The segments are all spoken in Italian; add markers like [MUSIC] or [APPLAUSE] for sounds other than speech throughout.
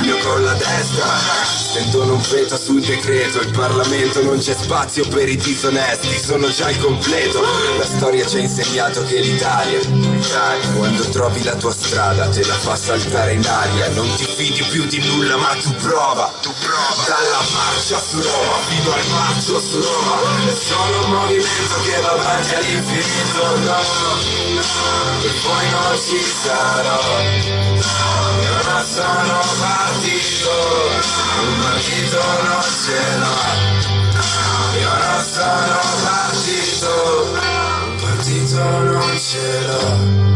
meglio con la destra Sentono un veto sul decreto. Il Parlamento non c'è spazio per i disonesti Sono già il completo. La storia ci ha insegnato che l'Italia Quando trovi la tua strada te la fa saltare in aria. Non ti fidi più di nulla ma tu prova. Tu prova. Dalla marcia su Roma fino al marcio su Roma. Sono un movimento che va avanti all'infinito. No, no E poi non ci sarò. Io non sono partito, un partito non ce l'ho. Io non sono partito, un partito non ce l'ho.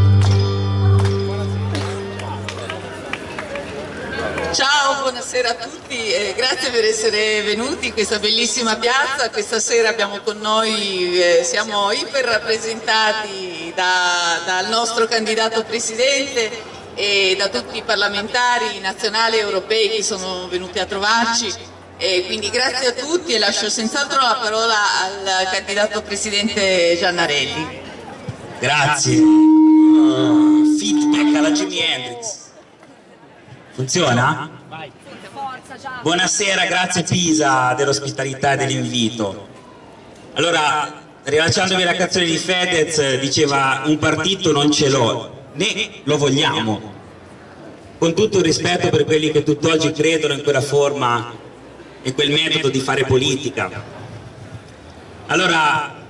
Ciao, buonasera a tutti e grazie per essere venuti in questa bellissima piazza. Questa sera abbiamo con noi, eh, siamo iper rappresentati da, dal nostro candidato presidente e da tutti i parlamentari nazionali e europei che sono venuti a trovarci. E quindi grazie a tutti e lascio senz'altro la parola al candidato presidente Giannarelli. Grazie. Uh, feedback alla Jimi Hendrix. Funziona? Buonasera, grazie Pisa dell'ospitalità e dell'invito. Allora, rilasciandomi la canzone di Fedez, diceva un partito non ce l'ho, né lo vogliamo. Con tutto il rispetto per quelli che tutt'oggi credono in quella forma e quel metodo di fare politica. Allora,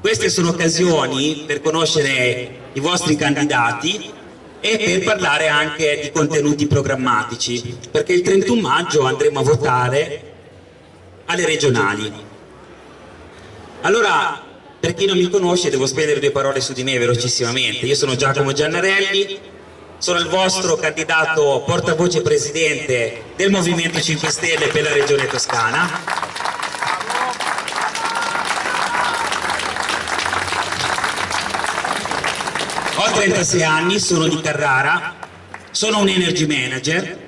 queste sono occasioni per conoscere i vostri candidati e per parlare anche di contenuti programmatici, perché il 31 maggio andremo a votare alle regionali. Allora, per chi non mi conosce devo spendere due parole su di me velocissimamente. Io sono Giacomo Giannarelli, sono il vostro candidato portavoce presidente del Movimento 5 Stelle per la Regione Toscana. Ho 36 anni, sono di Carrara, sono un energy manager,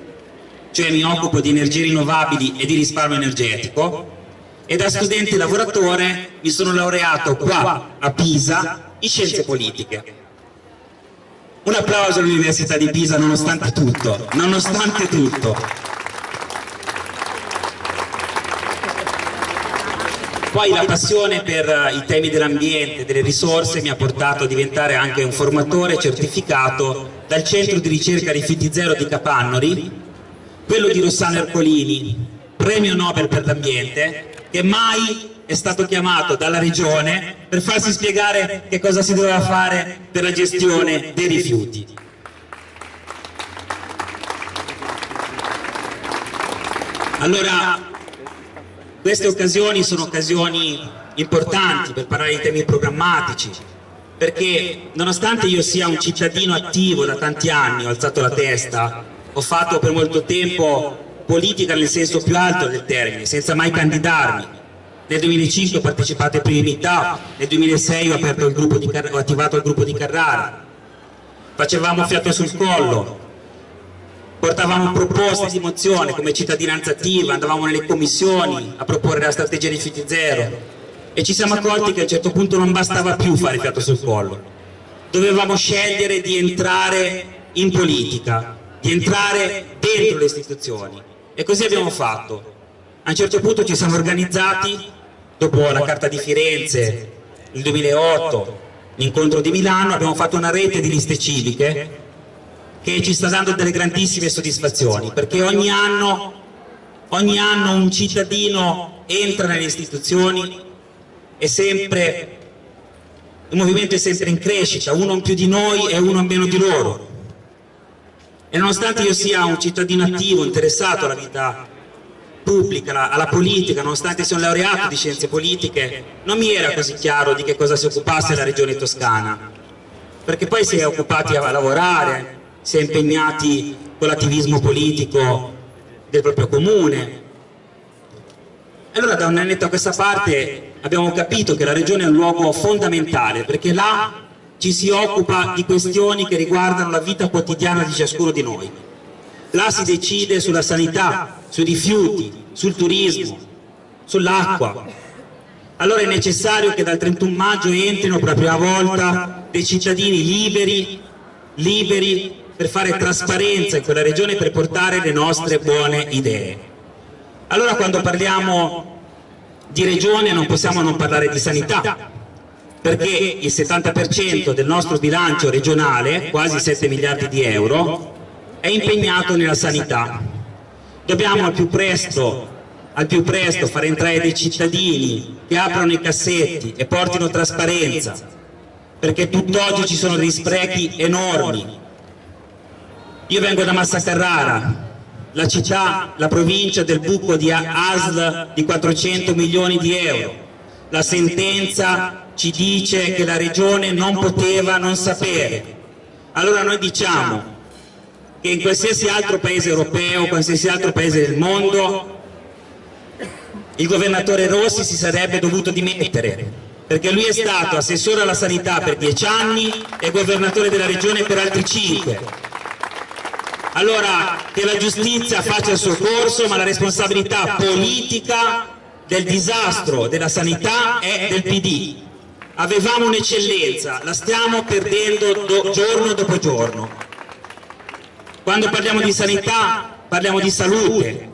cioè mi occupo di energie rinnovabili e di risparmio energetico e da studente lavoratore mi sono laureato qua a Pisa in scienze politiche. Un applauso all'Università di Pisa nonostante tutto, nonostante tutto. Poi la passione per i temi dell'ambiente, delle risorse mi ha portato a diventare anche un formatore certificato dal centro di ricerca rifiuti zero di Capannori, quello di Rossano Ercolini, premio Nobel per l'ambiente, che mai è stato chiamato dalla regione per farsi spiegare che cosa si doveva fare per la gestione dei rifiuti. Allora, queste occasioni sono occasioni importanti per parlare di temi programmatici, perché nonostante io sia un cittadino attivo da tanti anni, ho alzato la testa, ho fatto per molto tempo politica nel senso più alto del termine, senza mai candidarmi. Nel 2005 ho partecipato ai primi meetup, nel 2006 ho, ho, attivato il gruppo di Carrara, facevamo fiato sul collo, portavamo proposte di mozione come cittadinanza attiva, andavamo nelle commissioni a proporre la strategia rifiuti zero. E ci siamo accorti che a un certo punto non bastava più fare fiato sul collo, dovevamo scegliere di entrare in politica, di entrare dentro le istituzioni e così abbiamo fatto. A un certo punto ci siamo organizzati, dopo la Carta di Firenze, nel 2008, l'incontro di Milano, abbiamo fatto una rete di liste civiche che ci sta dando delle grandissime soddisfazioni, perché ogni anno, ogni anno un cittadino entra nelle istituzioni e sempre, il movimento è sempre in crescita, uno in più di noi e uno in meno di loro e nonostante io sia un cittadino attivo, interessato alla vita pubblica, alla politica, nonostante sia un laureato di scienze politiche, non mi era così chiaro di che cosa si occupasse la regione toscana, perché poi si è occupati a lavorare, si è impegnati con l'attivismo politico del proprio comune. Allora da un annetto a questa parte abbiamo capito che la regione è un luogo fondamentale, perché là ci si occupa di questioni che riguardano la vita quotidiana di ciascuno di noi. Là si decide sulla sanità, sui rifiuti, sul turismo, sull'acqua. Allora è necessario che dal 31 maggio entrino per la prima volta dei cittadini liberi, liberi per fare trasparenza in quella regione per portare le nostre buone idee. Allora quando parliamo di regione non possiamo non parlare di sanità, perché il 70% del nostro bilancio regionale, quasi 7 miliardi di euro, è impegnato nella sanità. Dobbiamo al più presto, al più presto far entrare dei cittadini che aprano i cassetti e portino trasparenza, perché tutt'oggi ci sono degli sprechi enormi. Io vengo da Massa Carrara, la città, la provincia del buco di ASL di 400 milioni di euro. La sentenza ci dice che la regione non poteva non sapere. Allora noi diciamo che in qualsiasi altro paese europeo, qualsiasi altro paese del mondo, il governatore Rossi si sarebbe dovuto dimettere perché lui è stato assessore alla sanità per dieci anni e governatore della regione per altri cinque allora che la giustizia faccia il suo corso, ma la responsabilità politica del disastro della sanità è del PD. Avevamo un'eccellenza, la stiamo perdendo do, giorno dopo giorno. Quando parliamo di sanità parliamo di salute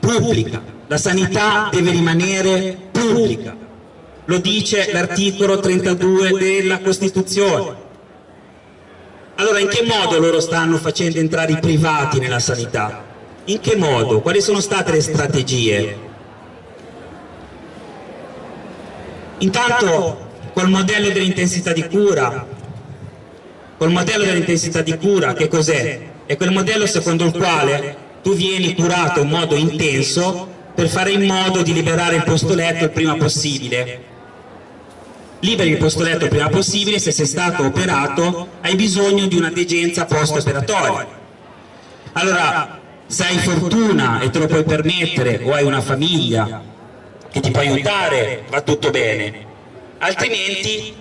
pubblica, la sanità deve rimanere pubblica, lo dice l'articolo 32 della Costituzione allora in che modo loro stanno facendo entrare i privati nella sanità? In che modo? Quali sono state le strategie? Intanto col modello dell'intensità di cura, col modello dell'intensità di cura che cos'è? È quel modello secondo il quale tu vieni curato in modo intenso per fare in modo di liberare il posto letto il prima possibile liberi il posto letto il prima possibile, se sei stato operato hai bisogno di una degenza post-operatoria. Allora, se hai fortuna e te lo puoi permettere o hai una famiglia che ti può aiutare, va tutto bene, altrimenti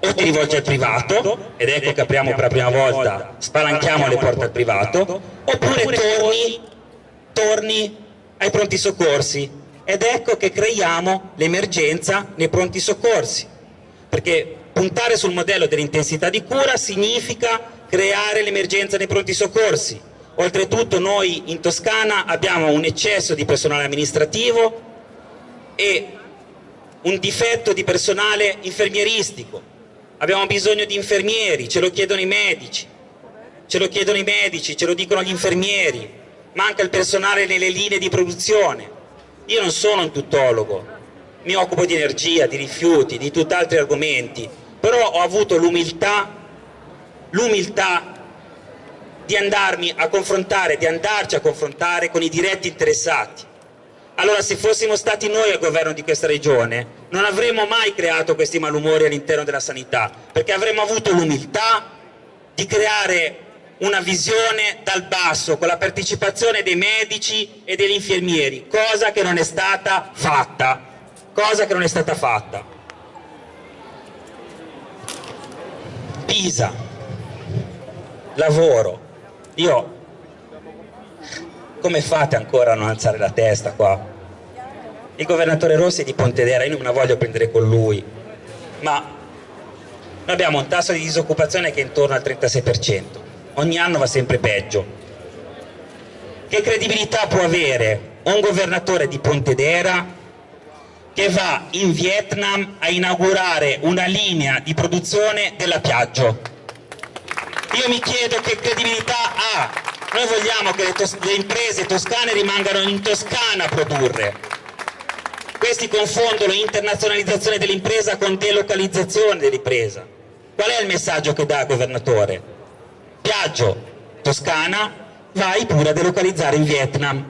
o ti rivolgi al privato, ed ecco che apriamo per la prima volta, spalanchiamo le porte al privato, oppure torni, torni ai pronti soccorsi, ed ecco che creiamo l'emergenza nei pronti soccorsi. Perché puntare sul modello dell'intensità di cura significa creare l'emergenza nei pronti soccorsi. Oltretutto noi in Toscana abbiamo un eccesso di personale amministrativo e un difetto di personale infermieristico. Abbiamo bisogno di infermieri, ce lo chiedono i medici, ce lo chiedono i medici, ce lo dicono gli infermieri, manca il personale nelle linee di produzione. Io non sono un tuttologo, mi occupo di energia, di rifiuti, di tutt'altri argomenti, però ho avuto l'umiltà, l'umiltà di andarmi a confrontare, di andarci a confrontare con i diretti interessati. Allora se fossimo stati noi al governo di questa regione non avremmo mai creato questi malumori all'interno della sanità, perché avremmo avuto l'umiltà di creare una visione dal basso con la partecipazione dei medici e degli infermieri, cosa che non è stata fatta cosa che non è stata fatta. Pisa, lavoro, io come fate ancora a non alzare la testa qua? Il governatore Rossi di Pontedera, io non me la voglio prendere con lui, ma noi abbiamo un tasso di disoccupazione che è intorno al 36%, ogni anno va sempre peggio. Che credibilità può avere un governatore di Pontedera che va in Vietnam a inaugurare una linea di produzione della Piaggio. Io mi chiedo che credibilità ha. Noi vogliamo che le, le imprese toscane rimangano in Toscana a produrre. Questi confondono internazionalizzazione dell'impresa con delocalizzazione dell'impresa. Qual è il messaggio che dà il governatore? Piaggio, Toscana, vai pure a delocalizzare in Vietnam.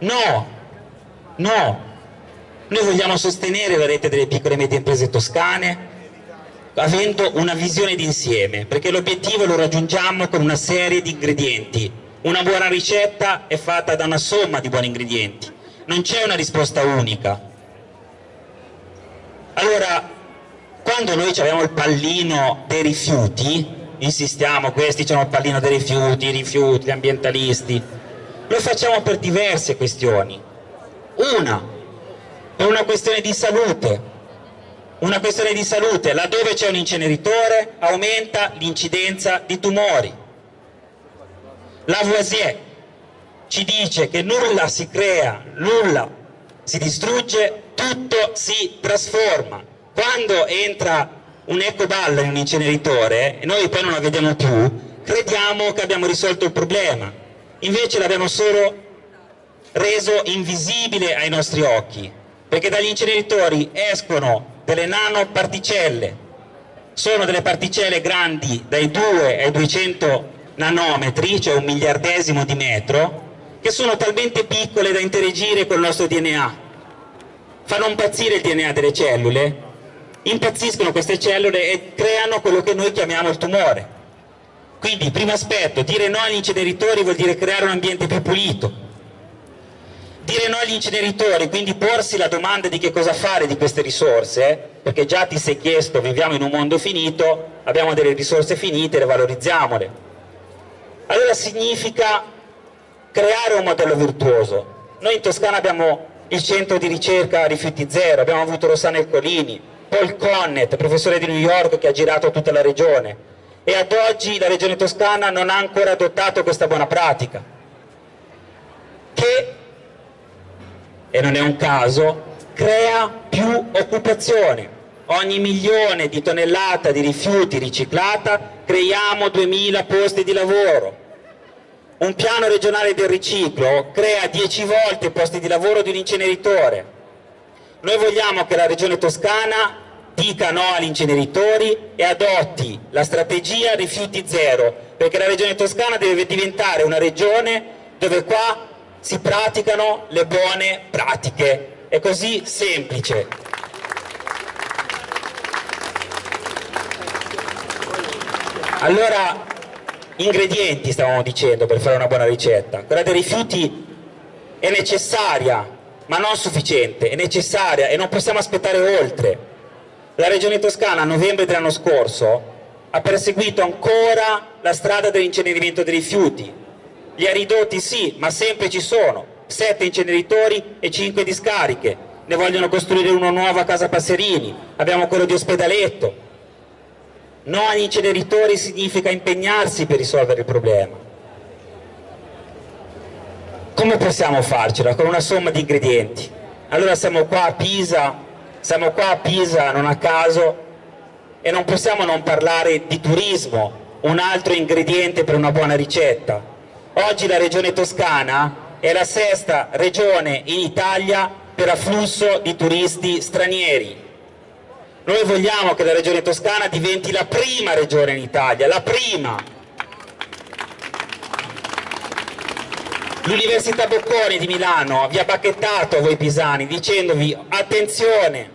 No, no, noi vogliamo sostenere la rete delle piccole e medie imprese toscane avendo una visione d'insieme, perché l'obiettivo lo raggiungiamo con una serie di ingredienti. Una buona ricetta è fatta da una somma di buoni ingredienti, non c'è una risposta unica. Allora, quando noi abbiamo il pallino dei rifiuti, insistiamo, questi hanno il pallino dei rifiuti, i rifiuti, gli ambientalisti, lo facciamo per diverse questioni. Una, è una questione di salute. una questione di salute, laddove c'è un inceneritore aumenta l'incidenza di tumori. Lavoisier ci dice che nulla si crea, nulla si distrugge, tutto si trasforma. Quando entra un ecoballo in un inceneritore e noi poi non la vediamo più, crediamo che abbiamo risolto il problema. Invece l'abbiamo solo reso invisibile ai nostri occhi, perché dagli inceneritori escono delle nanoparticelle, sono delle particelle grandi dai 2 ai 200 nanometri, cioè un miliardesimo di metro, che sono talmente piccole da interagire col nostro DNA. Fanno impazzire il DNA delle cellule, impazziscono queste cellule e creano quello che noi chiamiamo il tumore. Quindi, primo aspetto, dire no agli inceneritori vuol dire creare un ambiente più pulito, dire no agli inceneritori, quindi porsi la domanda di che cosa fare di queste risorse, perché già ti sei chiesto, viviamo in un mondo finito, abbiamo delle risorse finite, le valorizziamole. Allora significa creare un modello virtuoso. Noi in Toscana abbiamo il centro di ricerca rifiuti zero, abbiamo avuto Rossana Ercolini, Paul Connet, professore di New York che ha girato tutta la regione e ad oggi la regione toscana non ha ancora adottato questa buona pratica che e non è un caso, crea più occupazione. Ogni milione di tonnellata di rifiuti riciclata creiamo 2000 posti di lavoro. Un piano regionale del riciclo crea 10 volte i posti di lavoro di un inceneritore. Noi vogliamo che la regione toscana dica no agli inceneritori e adotti la strategia rifiuti zero, perché la regione toscana deve diventare una regione dove qua si praticano le buone pratiche. È così semplice. Allora, ingredienti stavamo dicendo per fare una buona ricetta. Quella dei rifiuti è necessaria, ma non sufficiente, è necessaria e non possiamo aspettare oltre. La Regione Toscana a novembre dell'anno scorso ha perseguito ancora la strada dell'incenerimento dei rifiuti, li ha ridotti sì, ma sempre ci sono, sette inceneritori e cinque discariche, ne vogliono costruire uno nuovo a Casa Passerini, abbiamo quello di Ospedaletto. No agli inceneritori significa impegnarsi per risolvere il problema. Come possiamo farcela? Con una somma di ingredienti. Allora siamo qua a Pisa, siamo qua a Pisa non a caso e non possiamo non parlare di turismo, un altro ingrediente per una buona ricetta. Oggi la regione toscana è la sesta regione in Italia per afflusso di turisti stranieri. Noi vogliamo che la regione toscana diventi la prima regione in Italia, la prima. L'Università Bocconi di Milano vi ha bacchettato a voi pisani dicendovi attenzione,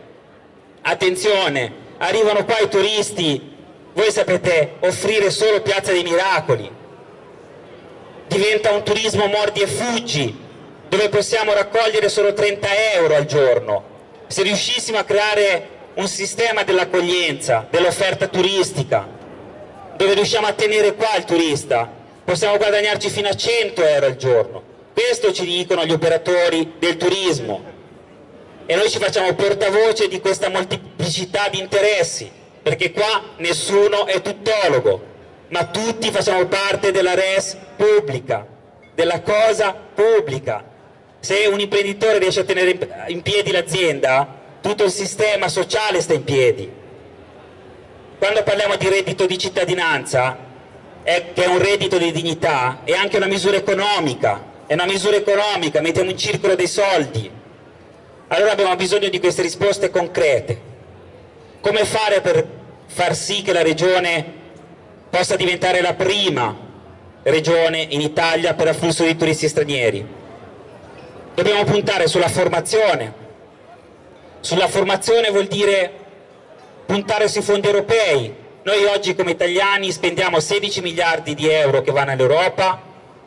attenzione, arrivano qua i turisti, voi sapete offrire solo Piazza dei Miracoli, diventa un turismo mordi e fuggi, dove possiamo raccogliere solo 30 euro al giorno. Se riuscissimo a creare un sistema dell'accoglienza, dell'offerta turistica, dove riusciamo a tenere qua il turista, possiamo guadagnarci fino a 100 euro al giorno. Questo ci dicono gli operatori del turismo e noi ci facciamo portavoce di questa molteplicità di interessi, perché qua nessuno è tuttologo, ma tutti facciamo parte della res pubblica, della cosa pubblica. Se un imprenditore riesce a tenere in piedi l'azienda, tutto il sistema sociale sta in piedi. Quando parliamo di reddito di cittadinanza, è, che è un reddito di dignità, è anche una misura economica, è una misura economica, mettiamo in circolo dei soldi. Allora abbiamo bisogno di queste risposte concrete. Come fare per far sì che la Regione possa diventare la prima regione in Italia per afflusso di turisti stranieri. Dobbiamo puntare sulla formazione. Sulla formazione vuol dire puntare sui fondi europei. Noi oggi come italiani spendiamo 16 miliardi di euro che vanno all'Europa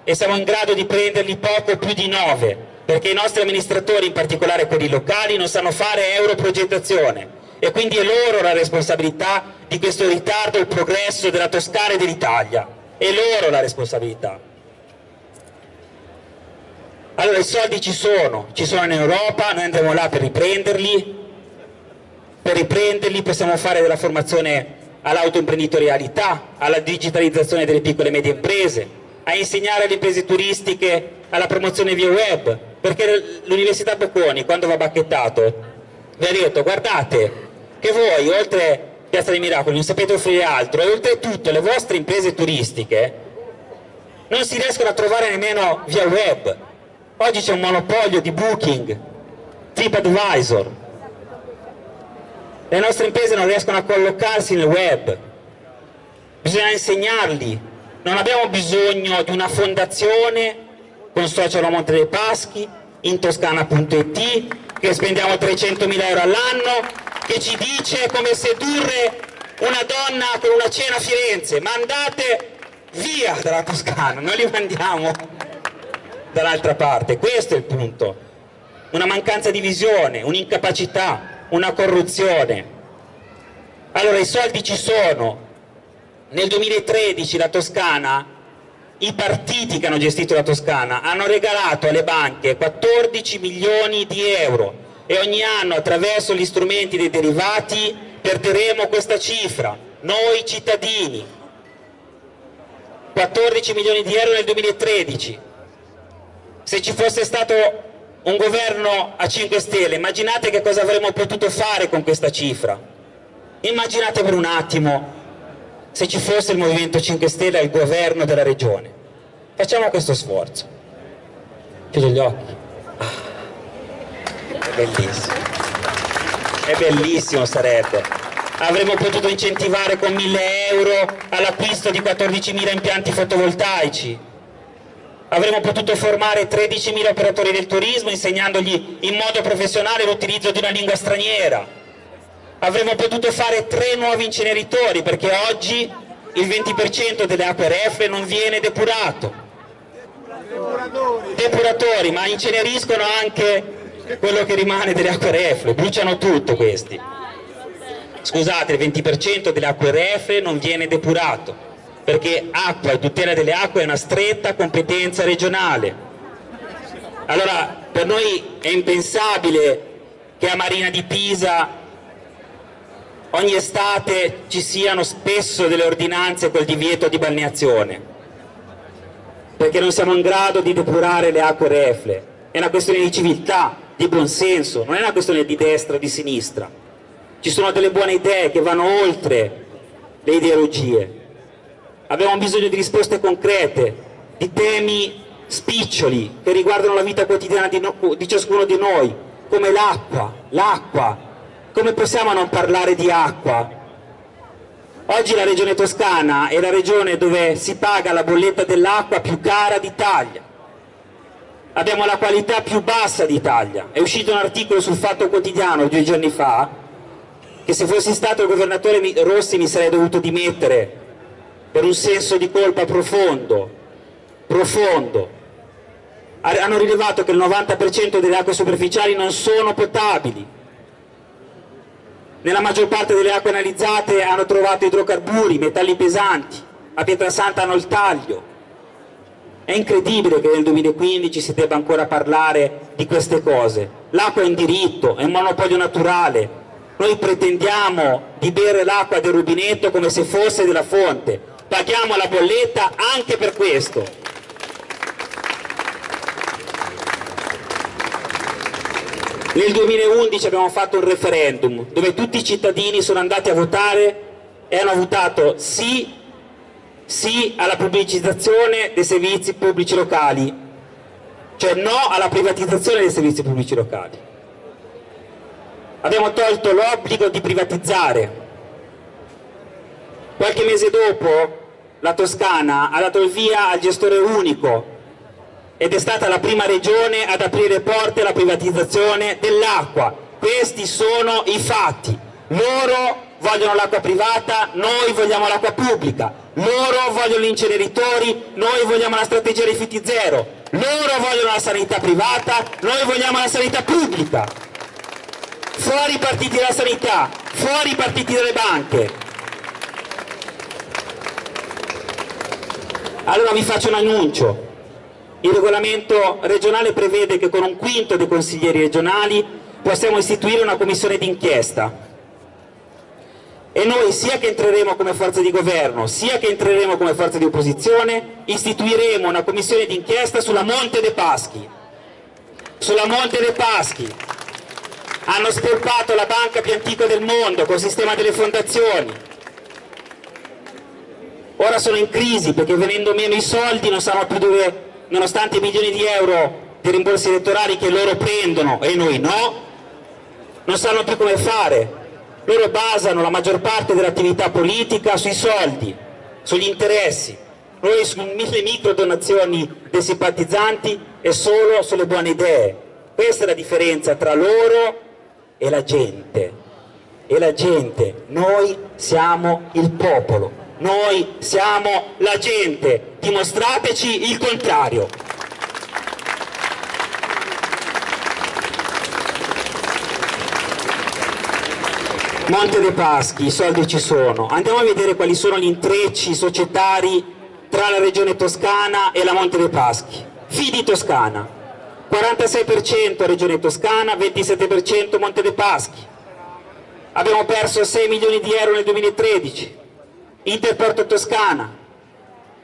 e siamo in grado di prenderli poco più di 9 perché i nostri amministratori, in particolare quelli locali, non sanno fare europrogettazione. E quindi è loro la responsabilità di questo ritardo il progresso della Toscana e dell'Italia. È loro la responsabilità allora i soldi ci sono ci sono in Europa, noi andremo là per riprenderli per riprenderli possiamo fare della formazione all'autoimprenditorialità, alla digitalizzazione delle piccole e medie imprese, a insegnare alle imprese turistiche alla promozione via web, perché l'Università Bocconi quando va bacchettato vi ha detto guardate che voi oltre Piazza dei Miracoli non sapete offrire altro e oltretutto le vostre imprese turistiche non si riescono a trovare nemmeno via web. Oggi c'è un monopolio di Booking, TripAdvisor. Le nostre imprese non riescono a collocarsi nel web. Bisogna insegnarli. Non abbiamo bisogno di una fondazione con social a Monte dei Paschi, in toscana.it, che spendiamo 300.000 euro all'anno, che ci dice come sedurre una donna con una cena a Firenze. Mandate via dalla Toscana, noi li mandiamo dall'altra parte, questo è il punto. Una mancanza di visione, un'incapacità, una corruzione. Allora i soldi ci sono. Nel 2013 la Toscana, i partiti che hanno gestito la Toscana hanno regalato alle banche 14 milioni di euro e ogni anno attraverso gli strumenti dei derivati perderemo questa cifra, noi cittadini, 14 milioni di euro nel 2013. Se ci fosse stato un governo a 5 Stelle, immaginate che cosa avremmo potuto fare con questa cifra. Immaginate per un attimo se ci fosse il Movimento 5 Stelle al governo della regione. Facciamo questo sforzo. Chiudo gli occhi. Ah, è bellissimo. È bellissimo sarebbe avremmo potuto incentivare con 1000 euro all'acquisto di 14.000 impianti fotovoltaici, avremmo potuto formare 13.000 operatori del turismo insegnandogli in modo professionale l'utilizzo di una lingua straniera, avremmo potuto fare tre nuovi inceneritori perché oggi il 20% delle acque reflue non viene depurato. Depuratori. Ma inceneriscono anche quello che rimane delle acque reflue, bruciano tutto questi scusate, il 20% delle acque reflue non viene depurato, perché acqua e tutela delle acque è una stretta competenza regionale. Allora, per noi è impensabile che a Marina di Pisa ogni estate ci siano spesso delle ordinanze col divieto di balneazione, perché non siamo in grado di depurare le acque reflue. È una questione di civiltà, di buonsenso, non è una questione di destra o di sinistra ci sono delle buone idee che vanno oltre le ideologie. Abbiamo bisogno di risposte concrete, di temi spiccioli che riguardano la vita quotidiana di, no, di ciascuno di noi, come l'acqua, l'acqua. Come possiamo non parlare di acqua? Oggi la regione toscana è la regione dove si paga la bolletta dell'acqua più cara d'Italia. Abbiamo la qualità più bassa d'Italia. È uscito un articolo sul Fatto Quotidiano due giorni fa che se fossi stato il governatore Rossi mi sarei dovuto dimettere per un senso di colpa profondo, profondo. Hanno rilevato che il 90% delle acque superficiali non sono potabili. Nella maggior parte delle acque analizzate hanno trovato idrocarburi, metalli pesanti, a Pietrasanta hanno il taglio. È incredibile che nel 2015 si debba ancora parlare di queste cose. L'acqua è un diritto, è un monopolio naturale, noi pretendiamo di bere l'acqua del rubinetto come se fosse della fonte, paghiamo la bolletta anche per questo. Nel 2011 abbiamo fatto un referendum dove tutti i cittadini sono andati a votare e hanno votato sì, sì alla pubblicizzazione dei servizi pubblici locali, cioè no alla privatizzazione dei servizi pubblici locali abbiamo tolto l'obbligo di privatizzare. Qualche mese dopo la Toscana ha dato il via al gestore unico ed è stata la prima regione ad aprire porte alla privatizzazione dell'acqua. Questi sono i fatti. Loro vogliono l'acqua privata, noi vogliamo l'acqua pubblica. Loro vogliono gli inceneritori, noi vogliamo la strategia rifiuti zero. Loro vogliono la sanità privata, noi vogliamo la sanità pubblica fuori i partiti della sanità, fuori i partiti delle banche. Allora vi faccio un annuncio. Il regolamento regionale prevede che con un quinto dei consiglieri regionali possiamo istituire una commissione d'inchiesta. E noi sia che entreremo come forza di governo sia che entreremo come forza di opposizione istituiremo una commissione d'inchiesta sulla Monte dei Paschi. Sulla Monte dei Paschi. Hanno spolpato la banca più antica del mondo col sistema delle fondazioni ora sono in crisi perché venendo meno i soldi non sanno più dove nonostante i milioni di euro di rimborsi elettorali che loro prendono e noi no non sanno più come fare loro basano la maggior parte dell'attività politica sui soldi, sugli interessi, noi sulle micro donazioni dei simpatizzanti e solo sulle buone idee. Questa è la differenza tra loro e la gente. E la gente, noi siamo il popolo, noi siamo la gente, dimostrateci il contrario. Monte dei Paschi, i soldi ci sono. Andiamo a vedere quali sono gli intrecci societari tra la regione toscana e la Monte dei Paschi. Fidi Toscana, 46% regione toscana, 27% Monte dei Paschi. Abbiamo perso 6 milioni di euro nel 2013. Interporto Toscana,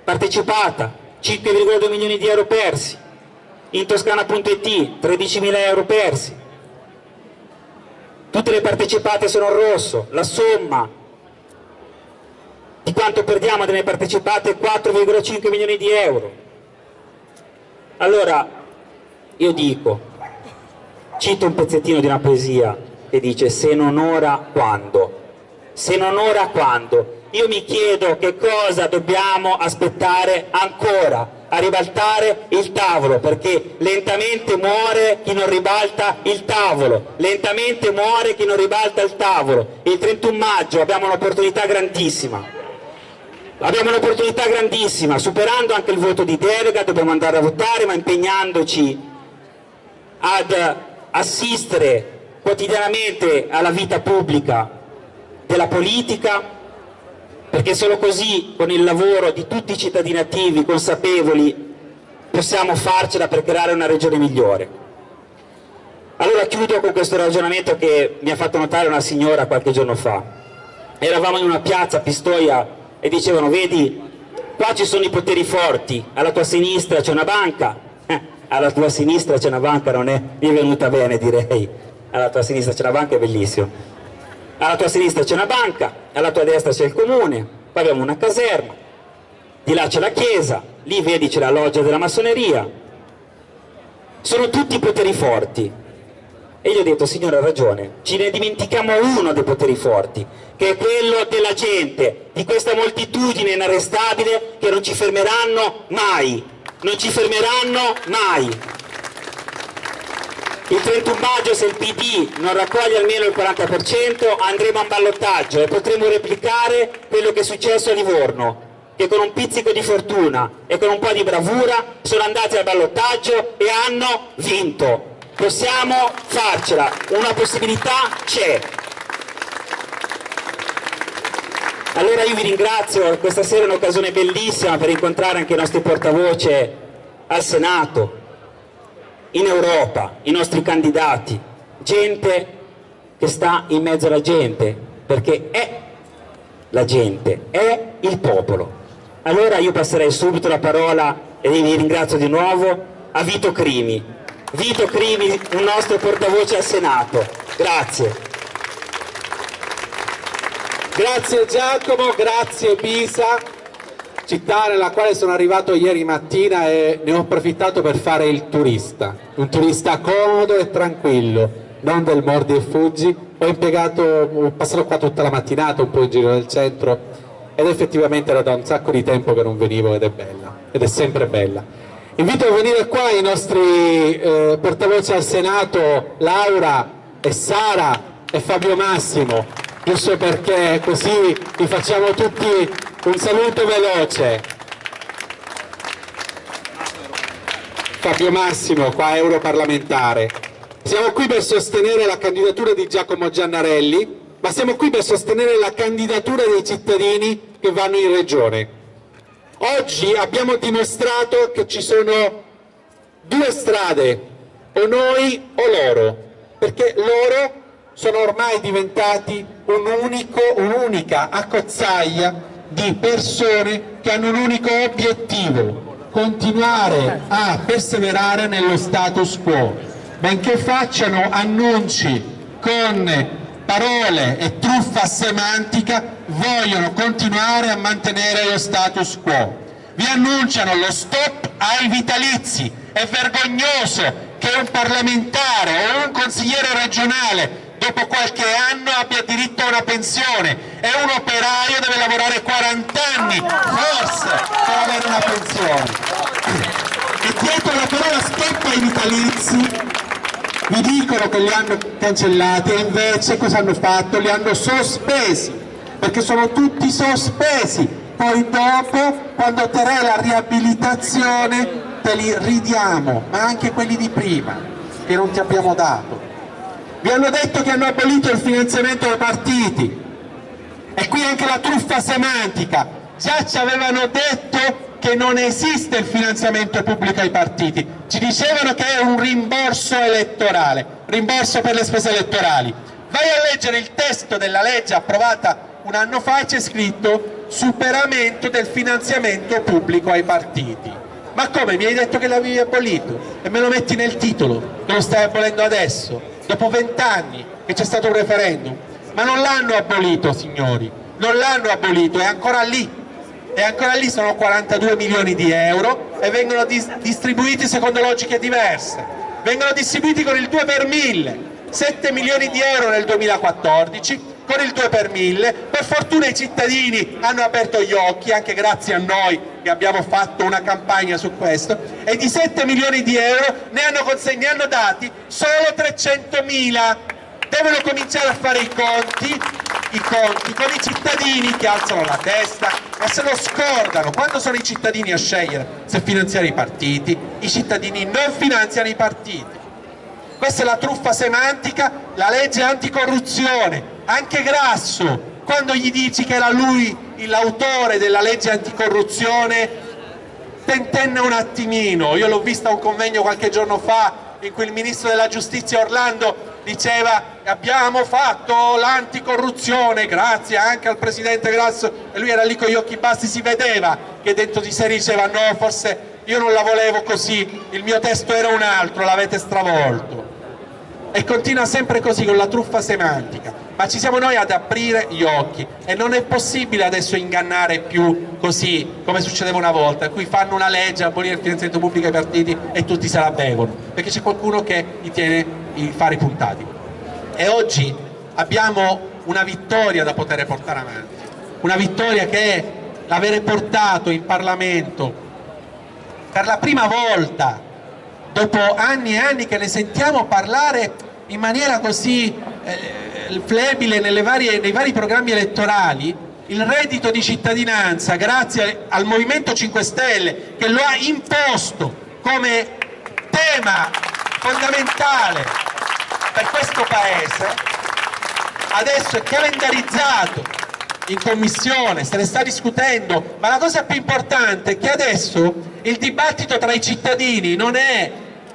partecipata, 5,2 milioni di euro persi. In Toscana.it, 13 mila euro persi tutte le partecipate sono in rosso, la somma di quanto perdiamo delle partecipate è 4,5 milioni di euro. Allora, io dico, cito un pezzettino di una poesia che dice se non ora quando? Se non ora quando? Io mi chiedo che cosa dobbiamo aspettare ancora. A ribaltare il tavolo perché lentamente muore chi non ribalta il tavolo. Lentamente muore chi non ribalta il tavolo. Il 31 maggio abbiamo un'opportunità grandissima. Abbiamo un'opportunità grandissima. Superando anche il voto di delega dobbiamo andare a votare ma impegnandoci ad assistere quotidianamente alla vita pubblica della politica perché solo così, con il lavoro di tutti i cittadini attivi, consapevoli, possiamo farcela per creare una regione migliore. Allora chiudo con questo ragionamento che mi ha fatto notare una signora qualche giorno fa. Eravamo in una piazza a Pistoia e dicevano, vedi, qua ci sono i poteri forti, alla tua sinistra c'è una banca, eh, [LAUGHS] alla tua sinistra c'è una banca, non è, è venuta bene direi, alla tua sinistra c'è una banca, è bellissimo alla tua sinistra c'è una banca, alla tua destra c'è il comune, poi abbiamo una caserma, di là c'è la chiesa, lì vedi c'è la loggia della massoneria, sono tutti poteri forti. E gli ho detto, signore ha ragione, ci ne dimentichiamo uno dei poteri forti, che è quello della gente, di questa moltitudine inarrestabile che non ci fermeranno mai, non ci fermeranno mai. Il 31 maggio se il PD non raccoglie almeno il 40% andremo a ballottaggio e potremo replicare quello che è successo a Livorno che con un pizzico di fortuna e con un po' di bravura sono andati al ballottaggio e hanno vinto. Possiamo farcela, una possibilità c'è. Allora io vi ringrazio, questa sera è un'occasione bellissima per incontrare anche i nostri portavoce al Senato, in Europa, i nostri candidati, gente che sta in mezzo alla gente, perché è la gente, è il popolo. Allora io passerei subito la parola e vi ringrazio di nuovo a Vito Crimi. Vito Crimi, un nostro portavoce al Senato. Grazie. Grazie Giacomo, grazie Pisa città nella quale sono arrivato ieri mattina e ne ho approfittato per fare il turista, un turista comodo e tranquillo, non del mordi e fuggi, ho impiegato, ho passato qua tutta la mattinata, un po' in giro nel centro ed effettivamente era da un sacco di tempo che non venivo ed è bella, ed è sempre bella. Invito a venire qua i nostri eh, portavoce al Senato, Laura e Sara e Fabio Massimo, giusto perché così vi facciamo tutti un saluto veloce. Fabio Massimo, qua europarlamentare. Siamo qui per sostenere la candidatura di Giacomo Giannarelli, ma siamo qui per sostenere la candidatura dei cittadini che vanno in regione. Oggi abbiamo dimostrato che ci sono due strade, o noi o loro, perché loro sono ormai diventati un'unica accozzaglia di persone che hanno un unico obiettivo, continuare a perseverare nello status quo, benché facciano annunci con parole e truffa semantica, vogliono continuare a mantenere lo status quo. Vi annunciano lo stop ai vitalizi, è vergognoso che un parlamentare o un consigliere regionale dopo qualche anno abbia diritto a una pensione e un operaio deve lavorare 40 anni, forse, per avere una pensione. E dietro la parola stop ai vitalizi vi dicono che li hanno cancellati e invece cosa hanno fatto? Li hanno sospesi, perché sono tutti sospesi. Poi dopo, quando otterrai la riabilitazione, te li ridiamo, ma anche quelli di prima, che non ti abbiamo dato. Vi hanno detto che hanno abolito il finanziamento dei partiti, e qui anche la truffa semantica. Già ci avevano detto che non esiste il finanziamento pubblico ai partiti, ci dicevano che è un rimborso elettorale, rimborso per le spese elettorali. Vai a leggere il testo della legge approvata un anno fa c'è scritto superamento del finanziamento pubblico ai partiti. Ma come? Mi hai detto che l'avevi abolito e me lo metti nel titolo, che lo stai abolendo adesso, dopo vent'anni che c'è stato un referendum. Ma non l'hanno abolito, signori, non l'hanno abolito, è ancora lì e ancora lì sono 42 milioni di euro e vengono dis distribuiti secondo logiche diverse. Vengono distribuiti con il 2 per 1000, 7 milioni di euro nel 2014 con il 2 per 1000, per fortuna i cittadini hanno aperto gli occhi, anche grazie a noi che abbiamo fatto una campagna su questo, e di 7 milioni di euro ne hanno, ne hanno dati solo 300 mila. Devono cominciare a fare i conti i conti con i cittadini che alzano la testa e se lo scordano. Quando sono i cittadini a scegliere se finanziare i partiti i cittadini non finanziano i partiti. Questa è la truffa semantica la legge anticorruzione anche Grasso quando gli dici che era lui l'autore della legge anticorruzione tentenna un attimino. Io l'ho vista a un convegno qualche giorno fa in cui il ministro della giustizia Orlando diceva abbiamo fatto l'anticorruzione grazie anche al presidente Grasso. E lui era lì con gli occhi bassi, si vedeva che dentro di sé diceva no forse io non la volevo così, il mio testo era un altro, l'avete stravolto. E continua sempre così con la truffa semantica ma ci siamo noi ad aprire gli occhi e non è possibile adesso ingannare più così come succedeva una volta in cui fanno una legge, abolire il finanziamento pubblico ai partiti e tutti se la bevono perché c'è qualcuno che gli tiene i fari puntati. E oggi abbiamo una vittoria da poter portare avanti, una vittoria che è l'avere portato in Parlamento per la prima volta, dopo anni e anni che ne sentiamo parlare in maniera così eh, flebile varie, nei vari programmi elettorali, il reddito di cittadinanza grazie al Movimento 5 Stelle che lo ha imposto come tema fondamentale per questo Paese adesso è calendarizzato in commissione, se ne sta discutendo, ma la cosa più importante è che adesso il dibattito tra i cittadini non è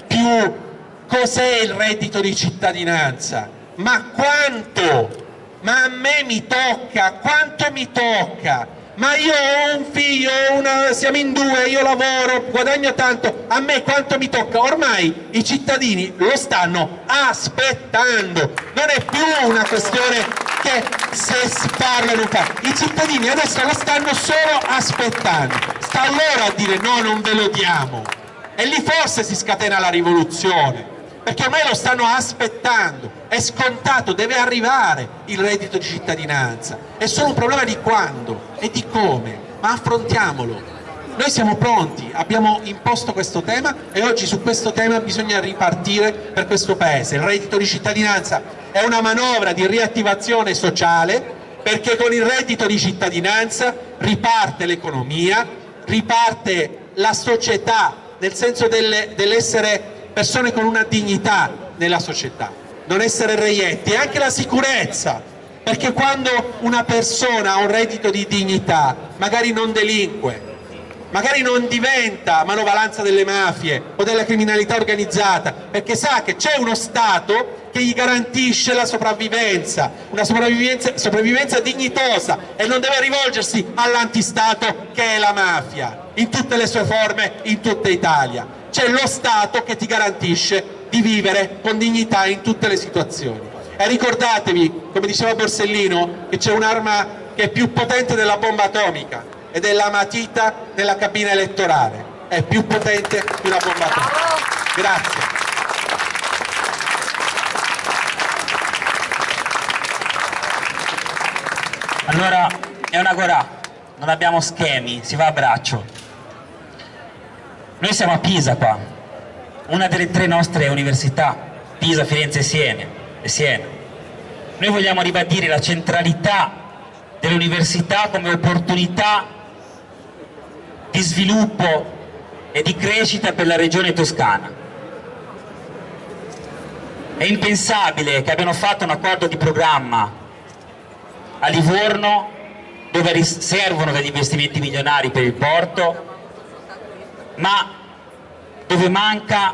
più cos'è il reddito di cittadinanza, ma quanto, ma a me mi tocca, quanto mi tocca, ma io ho un figlio, una, siamo in due, io lavoro, guadagno tanto, a me quanto mi tocca? Ormai i cittadini lo stanno aspettando, non è più una questione che se si parla non fa, i cittadini adesso lo stanno solo aspettando, sta loro a dire no non ve lo diamo. E lì forse si scatena la rivoluzione perché ormai lo stanno aspettando, è scontato, deve arrivare il reddito di cittadinanza, è solo un problema di quando e di come, ma affrontiamolo. Noi siamo pronti, abbiamo imposto questo tema e oggi su questo tema bisogna ripartire per questo Paese. Il reddito di cittadinanza è una manovra di riattivazione sociale perché con il reddito di cittadinanza riparte l'economia, riparte la società nel senso dell'essere persone con una dignità nella società, non essere reietti, anche la sicurezza, perché quando una persona ha un reddito di dignità, magari non delinque, magari non diventa manovalanza delle mafie o della criminalità organizzata, perché sa che c'è uno Stato che gli garantisce la sopravvivenza, una sopravvivenza, sopravvivenza dignitosa e non deve rivolgersi all'antistato che è la mafia, in tutte le sue forme, in tutta Italia. C'è lo Stato che ti garantisce di vivere con dignità in tutte le situazioni. E ricordatevi, come diceva Borsellino, che c'è un'arma che è più potente della bomba atomica ed è la matita della cabina elettorale. È più potente di una bomba atomica. Grazie. Allora, è una gorà, non abbiamo schemi, si va a braccio. Noi siamo a Pisa qua, una delle tre nostre università, Pisa, Firenze e Siena. E Siena. Noi vogliamo ribadire la centralità dell'università come opportunità di sviluppo e di crescita per la regione toscana. È impensabile che abbiano fatto un accordo di programma a Livorno dove servono degli investimenti milionari per il porto, ma dove manca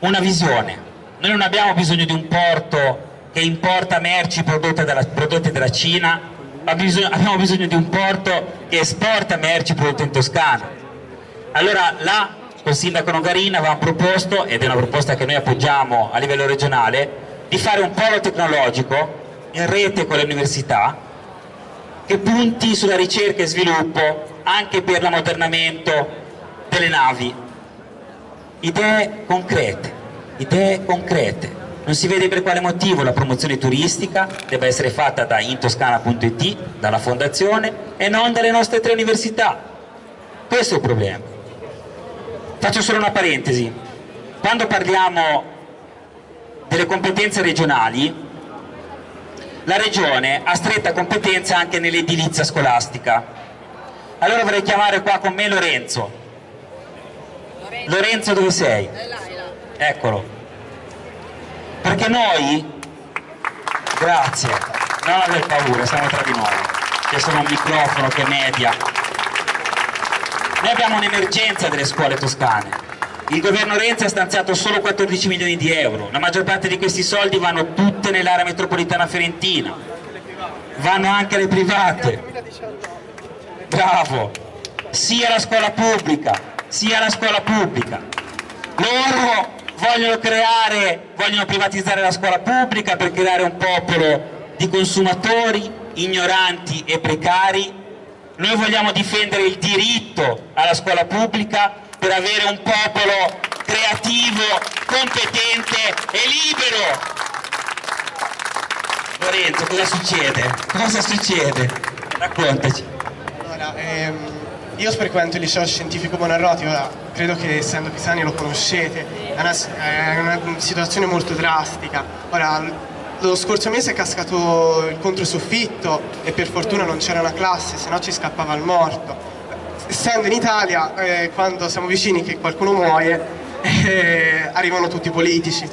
una visione. Noi non abbiamo bisogno di un porto che importa merci prodotte dalla, prodotte dalla Cina, ma bisogno, abbiamo bisogno di un porto che esporta merci prodotte in Toscana. Allora là col sindaco Nogarina avevamo proposto, ed è una proposta che noi appoggiamo a livello regionale, di fare un polo tecnologico in rete con le università che punti sulla ricerca e sviluppo anche per l'ammodernamento delle navi. Idee concrete, idee concrete. Non si vede per quale motivo la promozione turistica debba essere fatta da intoscana.it, dalla fondazione e non dalle nostre tre università. Questo è il problema. Faccio solo una parentesi. Quando parliamo delle competenze regionali, la Regione ha stretta competenza anche nell'edilizia scolastica. Allora vorrei chiamare qua con me Lorenzo. Lorenzo dove sei? Eccolo. Perché noi grazie non aver paura siamo tra di noi c'è solo un microfono che media. Noi abbiamo un'emergenza delle scuole toscane. Il governo Renzi ha stanziato solo 14 milioni di euro. La maggior parte di questi soldi vanno tutte nell'area metropolitana fiorentina. Vanno anche alle private. Bravo. Sia la scuola pubblica sia la scuola pubblica loro vogliono creare, vogliono privatizzare la scuola pubblica per creare un popolo di consumatori ignoranti e precari, noi vogliamo difendere il diritto alla scuola pubblica per avere un popolo creativo, competente e libero. Lorenzo, cosa succede? Cosa succede? Raccontaci. Allora, ehm io frequento il liceo scientifico Bonarroti, ora credo che essendo pisani lo conoscete, è una, è una situazione molto drastica. Ora, lo scorso mese è cascato il controsoffitto e per fortuna non c'era una classe, se no ci scappava il morto. Essendo in Italia, eh, quando siamo vicini che qualcuno muoie, eh, arrivano tutti i politici.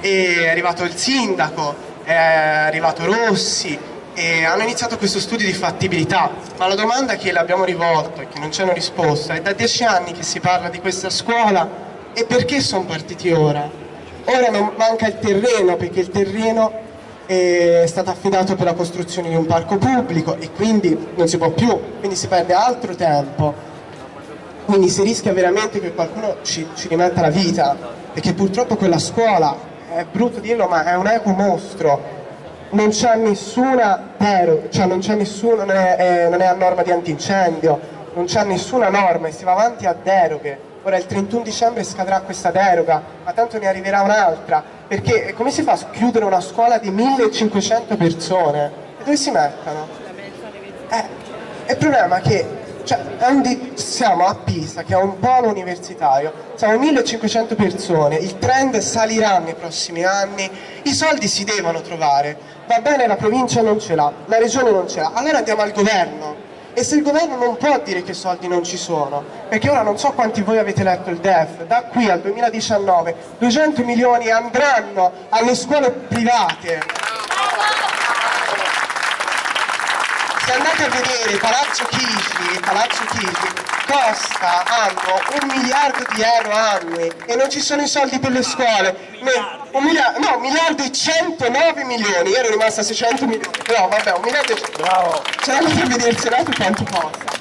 E è arrivato il sindaco, è arrivato Rossi, e hanno iniziato questo studio di fattibilità, ma la domanda che le abbiamo rivolto e che non c'è una risposta è da dieci anni che si parla di questa scuola e perché sono partiti ora? Ora non manca il terreno perché il terreno è stato affidato per la costruzione di un parco pubblico e quindi non si può più, quindi si perde altro tempo, quindi si rischia veramente che qualcuno ci, ci rimetta la vita perché purtroppo quella scuola, è brutto dirlo ma è un eco mostro non c'è nessuna deroga, cioè non c'è nessuno, non è, eh, non è a norma di antincendio, non c'è nessuna norma e si va avanti a deroghe. Ora il 31 dicembre scadrà questa deroga, ma tanto ne arriverà un'altra, perché come si fa a chiudere una scuola di 1500 persone? E dove si mettono? Eh, il problema è che cioè, siamo a Pisa, che è un polo universitario, siamo 1500 persone, il trend salirà nei prossimi anni, i soldi si devono trovare, va bene la provincia non ce l'ha, la regione non ce l'ha, allora andiamo al governo. E se il governo non può dire che soldi non ci sono, perché ora non so quanti voi avete letto il DEF, da qui al 2019 200 milioni andranno alle scuole private. Se andate a vedere Palazzo Chigi, Palazzo Chigi Costa hanno un miliardo di euro annui e non ci sono i soldi per le scuole. un miliardo, no, un miliardo e 109 milioni, io ero rimasta a 600 milioni, però vabbè, un miliardo e... Bravo! C'è da vedere il Senato quanto costa.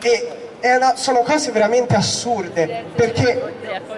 E una, sono cose veramente assurde perché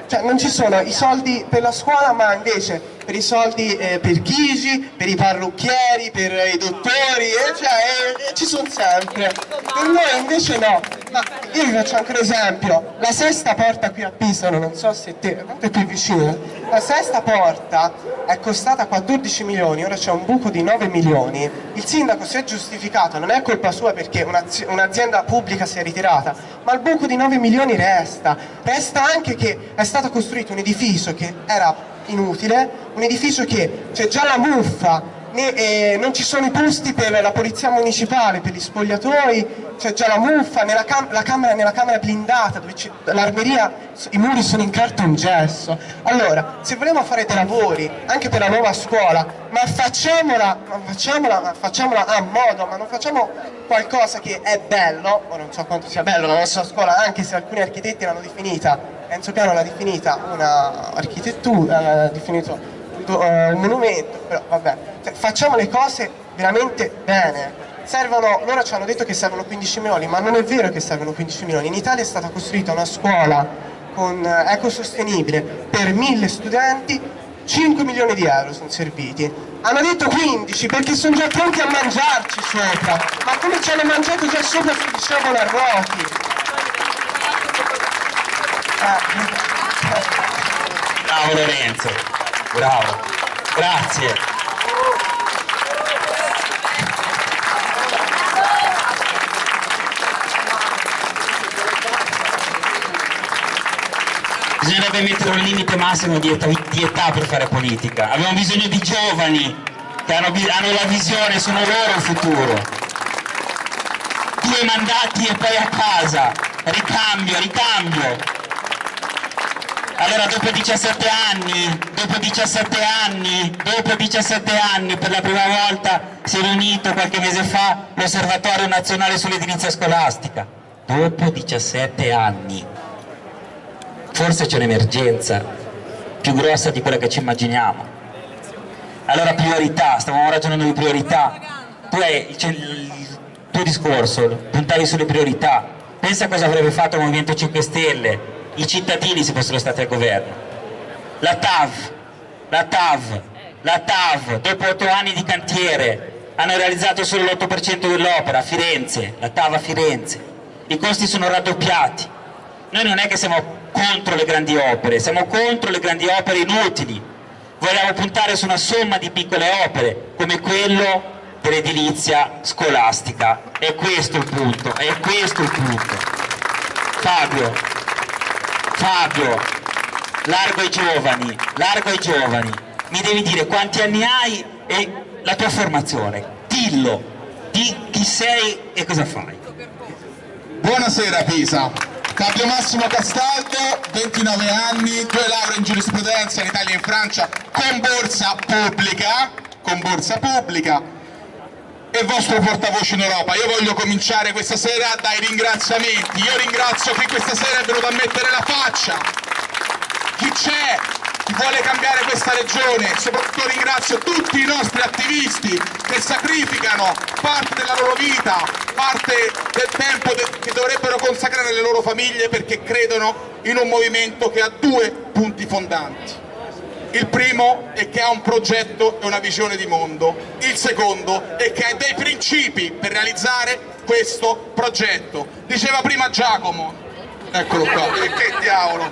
cioè, non ci sono i soldi per la scuola ma invece per i soldi eh, per Chigi, per i parrucchieri, per i dottori, eh, cioè, eh, ci sono sempre. Per noi invece no. Ma io vi faccio anche un esempio, la sesta porta qui a Pisano, non so se te, tanto è qui vicino, la sesta porta è costata 14 milioni, ora c'è un buco di 9 milioni, il sindaco si è giustificato, non è colpa sua perché un'azienda pubblica si è ritirata, ma il buco di 9 milioni resta, resta anche che è stato costruito un edificio che era inutile, un edificio che c'è già la muffa, né, eh, non ci sono i posti per la polizia municipale, per gli spogliatoi, c'è già la muffa, nella, cam la camera, nella camera blindata, dove l'armeria, i muri sono in cartongesso. Allora, se vogliamo fare dei lavori, anche per la nuova scuola, ma facciamola, ma facciamola, ma facciamola a modo, ma non facciamo qualcosa che è bello, o non so quanto sia bello la nostra scuola, anche se alcuni architetti l'hanno definita, Enzo Piano l'ha definita una architettura, l'ha definito uh, un monumento, però vabbè, cioè, facciamo le cose veramente bene. Servono, loro ci hanno detto che servono 15 milioni, ma non è vero che servono 15 milioni. In Italia è stata costruita una scuola con, uh, ecosostenibile per 1000 studenti, 5 milioni di euro sono serviti. Hanno detto 15 perché sono già pronti a mangiarci sopra, ma come ci hanno mangiato già sopra si dicevano a ruoti. Bravo Lorenzo. Bravo, grazie. Bisognerebbe mettere un limite massimo di età, di età, per fare politica. Abbiamo bisogno di giovani che hanno, hanno la visione, sono loro il futuro. Mandati e poi a casa. Ricambio, ricambio. Allora dopo 17 anni, dopo 17 anni, dopo 17 anni per la prima volta si è riunito qualche mese fa l'Osservatorio Nazionale sull'Edilizia Scolastica. Dopo 17 anni. Forse c'è un'emergenza più grossa di quella che ci immaginiamo. Allora priorità, stavamo ragionando di priorità. Tu hai il tuo discorso, puntavi sulle priorità. Pensa a cosa avrebbe fatto il Movimento 5 Stelle i cittadini se fossero stati al governo. La TAV, la TAV, la TAV, dopo otto anni di cantiere, hanno realizzato solo l'8% dell'opera a Firenze, la TAV a Firenze. I costi sono raddoppiati. Noi non è che siamo contro le grandi opere, siamo contro le grandi opere inutili. Vogliamo puntare su una somma di piccole opere, come quello dell'edilizia scolastica. È questo il punto, è questo il punto. Fabio, Fabio, largo ai giovani, largo ai giovani, mi devi dire quanti anni hai e la tua formazione, dillo, di chi sei e cosa fai. Buonasera Pisa, Fabio Massimo Castaldo, 29 anni, due lauree in giurisprudenza in Italia e in Francia con borsa pubblica, con borsa pubblica, e vostro portavoce in Europa. Io voglio cominciare questa sera dai ringraziamenti. Io ringrazio chi questa sera è venuto a mettere la faccia. Chi c'è? Chi vuole cambiare questa regione? Soprattutto ringrazio tutti i nostri attivisti che sacrificano parte della loro vita, parte del tempo che dovrebbero consacrare alle loro famiglie perché credono in un movimento che ha due punti fondanti il primo è che ha un progetto e una visione di mondo, il secondo è che ha dei principi per realizzare questo progetto. Diceva prima Giacomo, eccolo qua, che diavolo,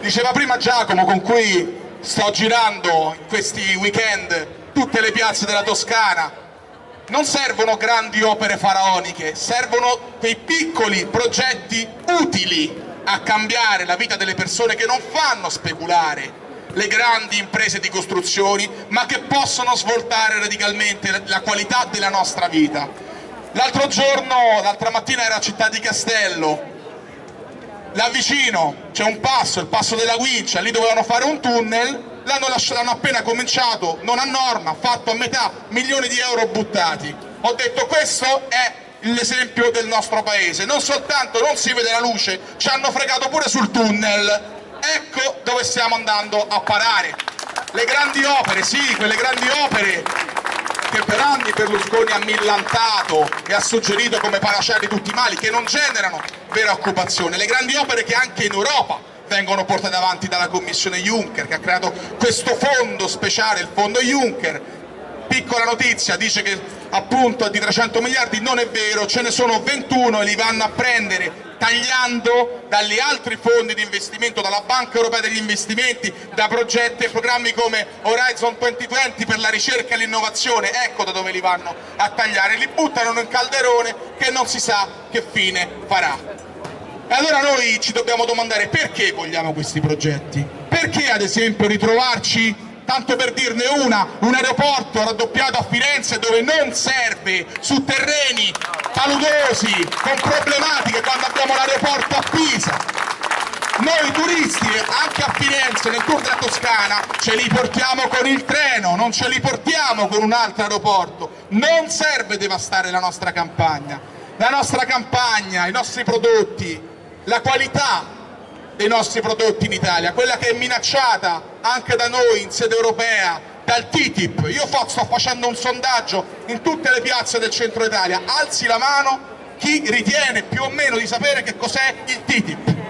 diceva prima Giacomo con cui sto girando in questi weekend tutte le piazze della Toscana, non servono grandi opere faraoniche, servono quei piccoli progetti utili a cambiare la vita delle persone che non fanno speculare, le grandi imprese di costruzioni, ma che possono svoltare radicalmente la qualità della nostra vita. L'altro giorno, l'altra mattina era a Città di Castello, là vicino c'è un passo, il passo della Guincia, lì dovevano fare un tunnel, l'hanno appena cominciato, non a norma, fatto a metà, milioni di euro buttati. Ho detto questo è l'esempio del nostro paese. Non soltanto non si vede la luce, ci hanno fregato pure sul tunnel. Ecco dove stiamo andando a parare. Le grandi opere, sì, quelle grandi opere che per anni Berlusconi ha millantato e ha suggerito come panacea di tutti i mali, che non generano vera occupazione. Le grandi opere che anche in Europa vengono portate avanti dalla Commissione Juncker, che ha creato questo fondo speciale, il fondo Juncker. Piccola notizia, dice che appunto di 300 miliardi, non è vero, ce ne sono 21 e li vanno a prendere tagliando dagli altri fondi di investimento, dalla Banca Europea degli Investimenti, da progetti e programmi come Horizon 2020 per la ricerca e l'innovazione, ecco da dove li vanno a tagliare, li buttano in un calderone che non si sa che fine farà. E allora noi ci dobbiamo domandare perché vogliamo questi progetti? Perché ad esempio ritrovarci tanto per dirne una, un aeroporto raddoppiato a Firenze dove non serve, su terreni paludosi, con problematiche quando abbiamo l'aeroporto a Pisa. Noi turisti anche a Firenze nel tour della Toscana ce li portiamo con il treno, non ce li portiamo con un altro aeroporto. Non serve devastare la nostra campagna. La nostra campagna, i nostri prodotti, la qualità dei nostri prodotti in Italia, quella che è minacciata anche da noi in sede europea, dal TTIP. Io sto facendo un sondaggio in tutte le piazze del centro Italia, alzi la mano chi ritiene più o meno di sapere che cos'è il TTIP.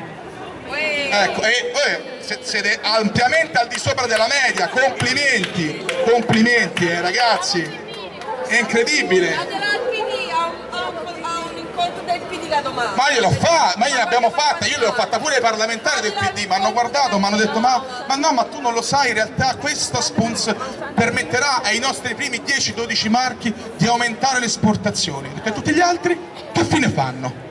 Ecco, e eh, siete ampiamente al di sopra della media, complimenti, complimenti eh, ragazzi, è incredibile. Ma io l'ho fatta, ma io l'abbiamo fatta, io l'ho fatta pure ai parlamentari del PD, mi hanno guardato, mi hanno detto ma, ma, no, ma tu non lo sai, in realtà questa sponsor permetterà ai nostri primi 10-12 marchi di aumentare le esportazioni, perché tutti gli altri che fine fanno?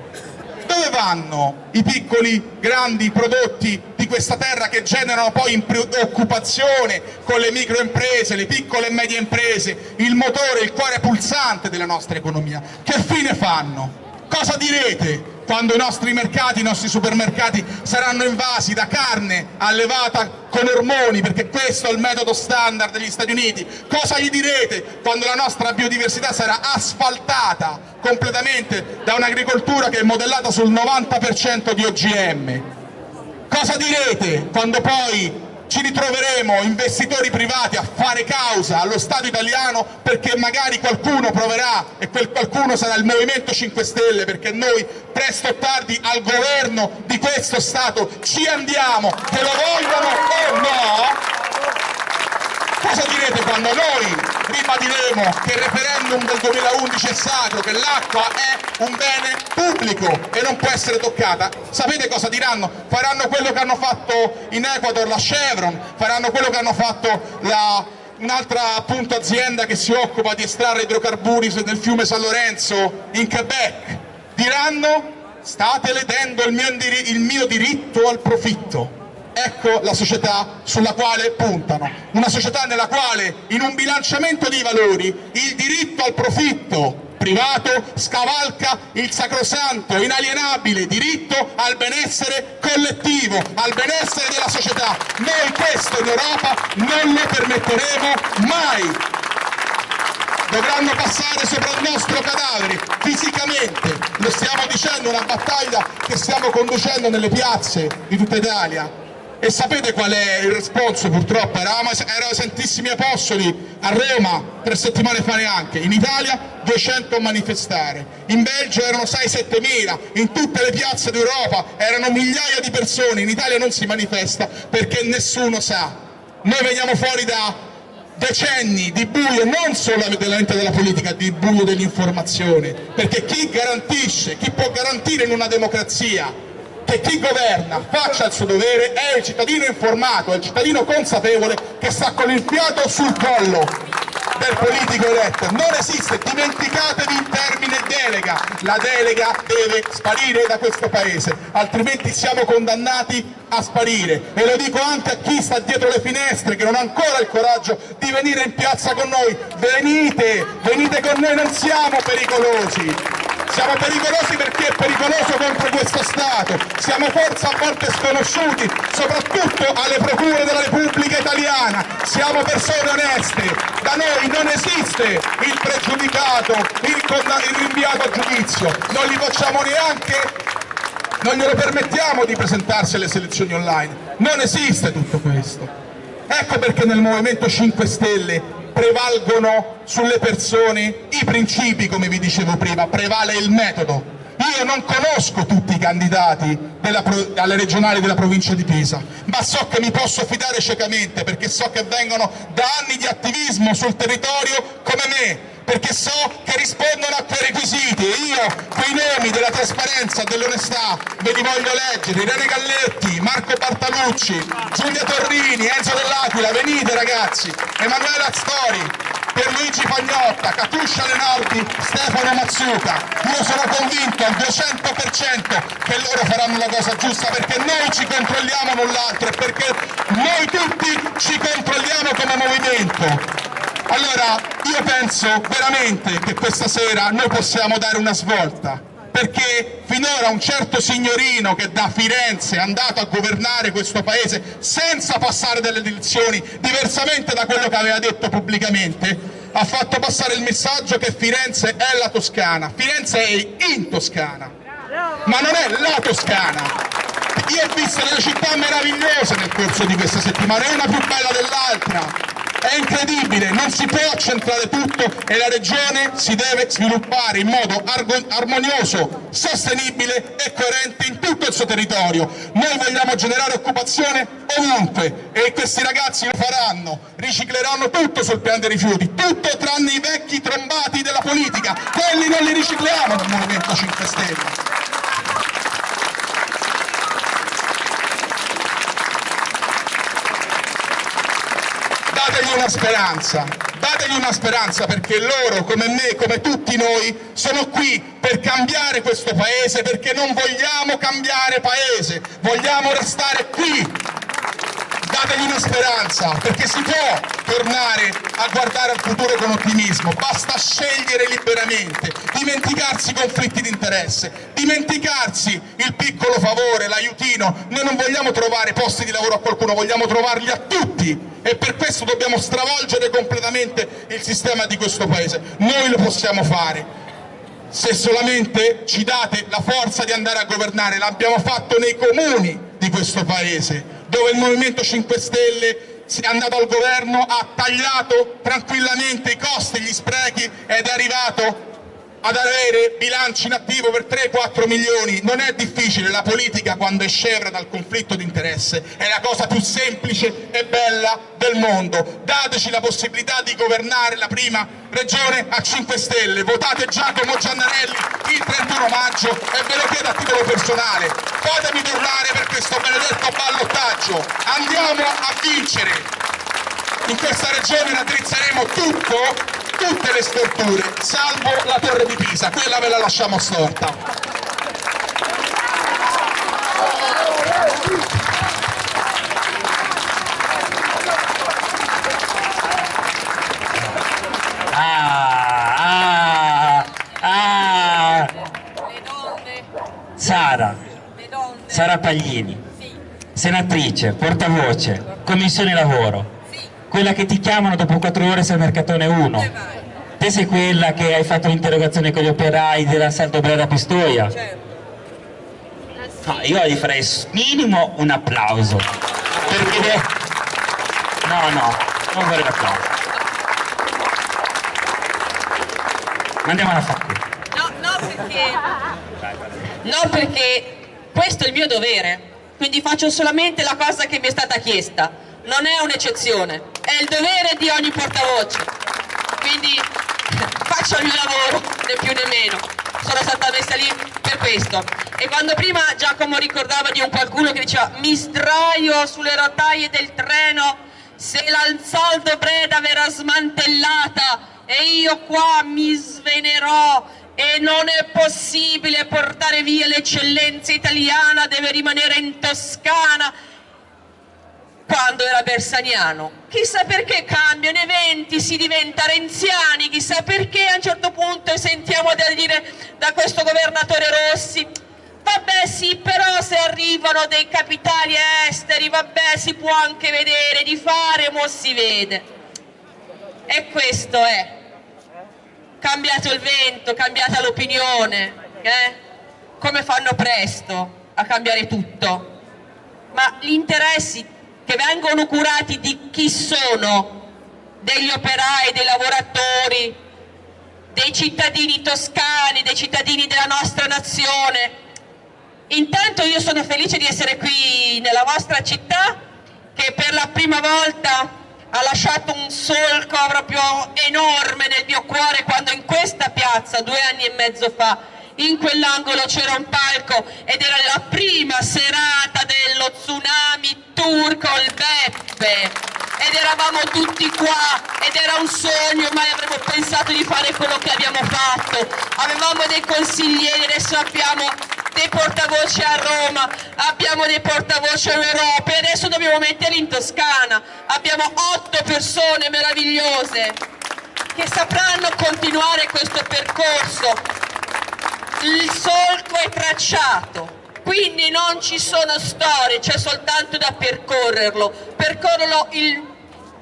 Dove vanno i piccoli, grandi prodotti di questa terra che generano poi occupazione con le microimprese, le piccole e medie imprese, il motore, il cuore pulsante della nostra economia? Che fine fanno? Cosa direte quando i nostri mercati, i nostri supermercati saranno invasi da carne allevata con ormoni, perché questo è il metodo standard degli Stati Uniti? Cosa gli direte quando la nostra biodiversità sarà asfaltata completamente da un'agricoltura che è modellata sul 90% di OGM? Cosa direte quando poi ci ritroveremo investitori privati a fare causa allo Stato italiano perché magari qualcuno proverà e quel qualcuno sarà il Movimento 5 Stelle perché noi presto o tardi al governo di questo Stato ci andiamo, che lo vogliono o no, Cosa direte quando noi ribadiremo che il referendum del 2011 è sacro, che l'acqua è un bene pubblico e non può essere toccata? Sapete cosa diranno? Faranno quello che hanno fatto in Ecuador la Chevron, faranno quello che hanno fatto un'altra appunto azienda che si occupa di estrarre idrocarburi nel fiume San Lorenzo in Quebec. Diranno state ledendo il mio, il mio diritto al profitto Ecco la società sulla quale puntano, una società nella quale in un bilanciamento dei valori il diritto al profitto privato scavalca il sacrosanto, inalienabile diritto al benessere collettivo, al benessere della società. Noi questo in Europa non lo permetteremo mai. Dovranno passare sopra il nostro cadavere, fisicamente. Lo stiamo dicendo, una battaglia che stiamo conducendo nelle piazze di tutta Italia e sapete qual è il responso purtroppo? Eravamo, erano Santissimi Apostoli a Roma tre settimane fa neanche, in Italia 200 a manifestare, in Belgio erano 6-7 mila, in tutte le piazze d'Europa erano migliaia di persone, in Italia non si manifesta perché nessuno sa. Noi veniamo fuori da decenni di buio non solamente della politica, di buio dell'informazione, perché chi garantisce, chi può garantire in una democrazia che chi governa faccia il suo dovere è il cittadino informato, è il cittadino consapevole che sta con il fiato sul collo del politico eletto. Non esiste, dimenticatevi il termine delega. La delega deve sparire da questo paese, altrimenti siamo condannati a sparire. E lo dico anche a chi sta dietro le finestre, che non ha ancora il coraggio di venire in piazza con noi. Venite, venite con noi, non siamo pericolosi siamo pericolosi perché è pericoloso contro questo Stato, siamo forza a volte sconosciuti, soprattutto alle procure della Repubblica Italiana, siamo persone oneste, da noi non esiste il pregiudicato, il, il rinviato a giudizio, non li facciamo neanche non glielo permettiamo di presentarsi alle selezioni online, non esiste tutto questo. Ecco perché nel Movimento 5 Stelle prevalgono sulle persone i principi, come vi dicevo prima, prevale il metodo. Io non conosco tutti i candidati della, alle regionali della provincia di Pisa, ma so che mi posso fidare ciecamente perché so che vengono da anni di attivismo sul territorio come me, perché so che rispondono a quei requisiti e io quei nomi della trasparenza, dell'onestà ve li voglio leggere, Irene Galletti, Marco Bartalucci, Giulia Torrini, Enzo Dell'Aquila, venite ragazzi, Emanuela Stori, Pierluigi Pagnotta, Catuscia Lenardi, Stefano Mazzuca. Io sono convinto al 200% che loro faranno la cosa giusta perché noi ci controlliamo l'un l'altro e perché noi tutti ci controlliamo come movimento. Allora io penso veramente che questa sera noi possiamo dare una svolta perché finora un certo signorino che da Firenze è andato a governare questo paese senza passare delle elezioni, diversamente da quello che aveva detto pubblicamente, ha fatto passare il messaggio che Firenze è la Toscana, Firenze è in Toscana, ma non è la Toscana. Io ho visto delle città meravigliose nel corso di questa settimana, una più bella dell'altra, è incredibile, non si può accentrare tutto e la regione si deve sviluppare in modo armonioso, sostenibile e coerente in tutto il suo territorio. Noi vogliamo generare occupazione ovunque e questi ragazzi lo faranno, ricicleranno tutto sul piano dei rifiuti, tutto tranne i vecchi trombati della politica, quelli non li ricicliamo nel Movimento 5 Stelle. Dategli una speranza, dategli una speranza perché loro, come me, come tutti noi, sono qui per cambiare questo paese, perché non vogliamo cambiare paese, vogliamo restare qui dategli una speranza, perché si può tornare a guardare al futuro con ottimismo, basta scegliere liberamente, dimenticarsi i conflitti di interesse, dimenticarsi il piccolo favore, l'aiutino, noi non vogliamo trovare posti di lavoro a qualcuno, vogliamo trovarli a tutti. E per questo dobbiamo stravolgere completamente il sistema di questo paese, noi lo possiamo fare, se solamente ci date la forza di andare a governare, l'abbiamo fatto nei comuni di questo paese, dove il Movimento 5 Stelle è andato al governo, ha tagliato tranquillamente i costi, gli sprechi ed è arrivato ad avere bilanci in attivo per 3-4 milioni. Non è difficile, la politica quando è scevra dal conflitto di interesse è la cosa più semplice e bella del mondo. Dateci la possibilità di governare la prima regione a 5 Stelle, votate Giacomo Giannarelli il 31 maggio e ve lo chiedo a titolo personale, fatemi tornare per questo benedetto ballottaggio, andiamo a vincere! In questa regione raddrizzeremo tutto tutte le storture, salvo la torre di Pisa, quella ve la lasciamo storta. Ah, ah, ah. Sara, Sara Paglini, senatrice, portavoce, commissione lavoro, quella che ti chiamano dopo quattro ore se il mercatone 1 te sei quella che hai fatto l'interrogazione con gli operai della Saldo Brera Pistoia? No, io gli farei minimo un applauso. Perché no no non vorrei l'applauso. Andiamo alla fare no, no perché no perché questo è il mio dovere. Quindi faccio solamente la cosa che mi è stata chiesta. Non è un'eccezione, il dovere di ogni portavoce. Quindi [LAUGHS] faccio il mio lavoro, né più né meno. Sono stata messa lì per questo. E quando prima Giacomo ricordava di un qualcuno che diceva mi sdraio sulle rotaie del treno se l'Alzoldo Breda verrà smantellata e io qua mi svenerò e non è possibile portare via l'eccellenza italiana, deve rimanere in Toscana quando era bersaniano. Chissà perché cambiano eventi, si diventa renziani, chissà perché a un certo punto sentiamo da dire da questo governatore Rossi Vabbè sì, però se arrivano dei capitali esteri, vabbè si può anche vedere, di fare, mo si vede. E questo è. Cambiato il vento, cambiata l'opinione, eh? come fanno presto a cambiare tutto. Ma gli interessi che vengono curati di chi sono? Degli operai, dei lavoratori, dei cittadini toscani, dei cittadini della nostra nazione. Intanto io sono felice di essere qui nella vostra città che per la prima volta ha lasciato un solco proprio enorme nel mio cuore quando in questa piazza due anni e mezzo fa in quell'angolo c'era un palco ed era la prima serata dello tsunami turco il Beppe. Ed eravamo tutti qua ed era un sogno mai avremmo pensato di fare quello che abbiamo fatto. Avevamo dei consiglieri adesso abbiamo dei portavoce a Roma abbiamo dei portavoce in Europa e adesso dobbiamo metterli in Toscana. Abbiamo otto persone meravigliose che sapranno continuare questo percorso il solco è tracciato, quindi non ci sono storie, c'è soltanto da percorrerlo, percorrerlo il,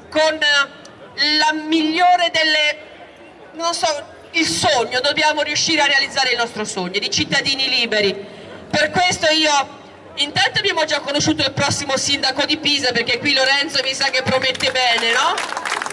con la migliore delle, non so, il sogno, dobbiamo riuscire a realizzare il nostro sogno di cittadini liberi. Per questo io, intanto abbiamo già conosciuto il prossimo sindaco di Pisa, perché qui Lorenzo mi sa che promette bene, no?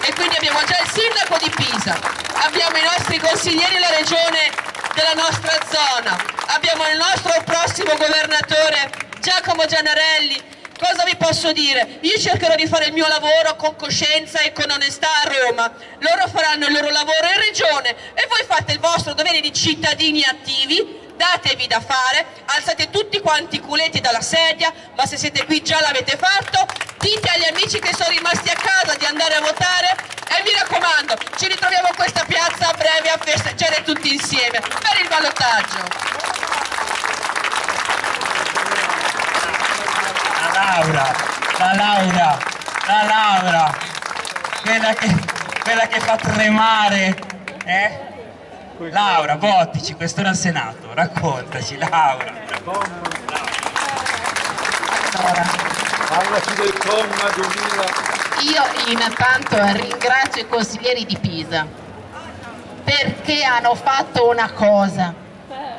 E quindi abbiamo già il sindaco di Pisa, abbiamo i nostri consiglieri alla regione della nostra zona. Abbiamo il nostro prossimo governatore Giacomo Gianarelli. Cosa vi posso dire? Io cercherò di fare il mio lavoro con coscienza e con onestà a Roma. Loro faranno il loro lavoro in regione e voi fate il vostro dovere di cittadini attivi datevi da fare, alzate tutti quanti i culeti dalla sedia, ma se siete qui già l'avete fatto, dite agli amici che sono rimasti a casa di andare a votare e mi raccomando, ci ritroviamo a questa piazza a breve a festeggiare tutti insieme per il ballottaggio. La Laura, la Laura, la Laura, quella che, quella che fa tremare, eh? Laura, votici, quest'ora al Senato, raccontaci, Laura. Parlaci del comma 2000. Io intanto ringrazio i consiglieri di Pisa perché hanno fatto una cosa,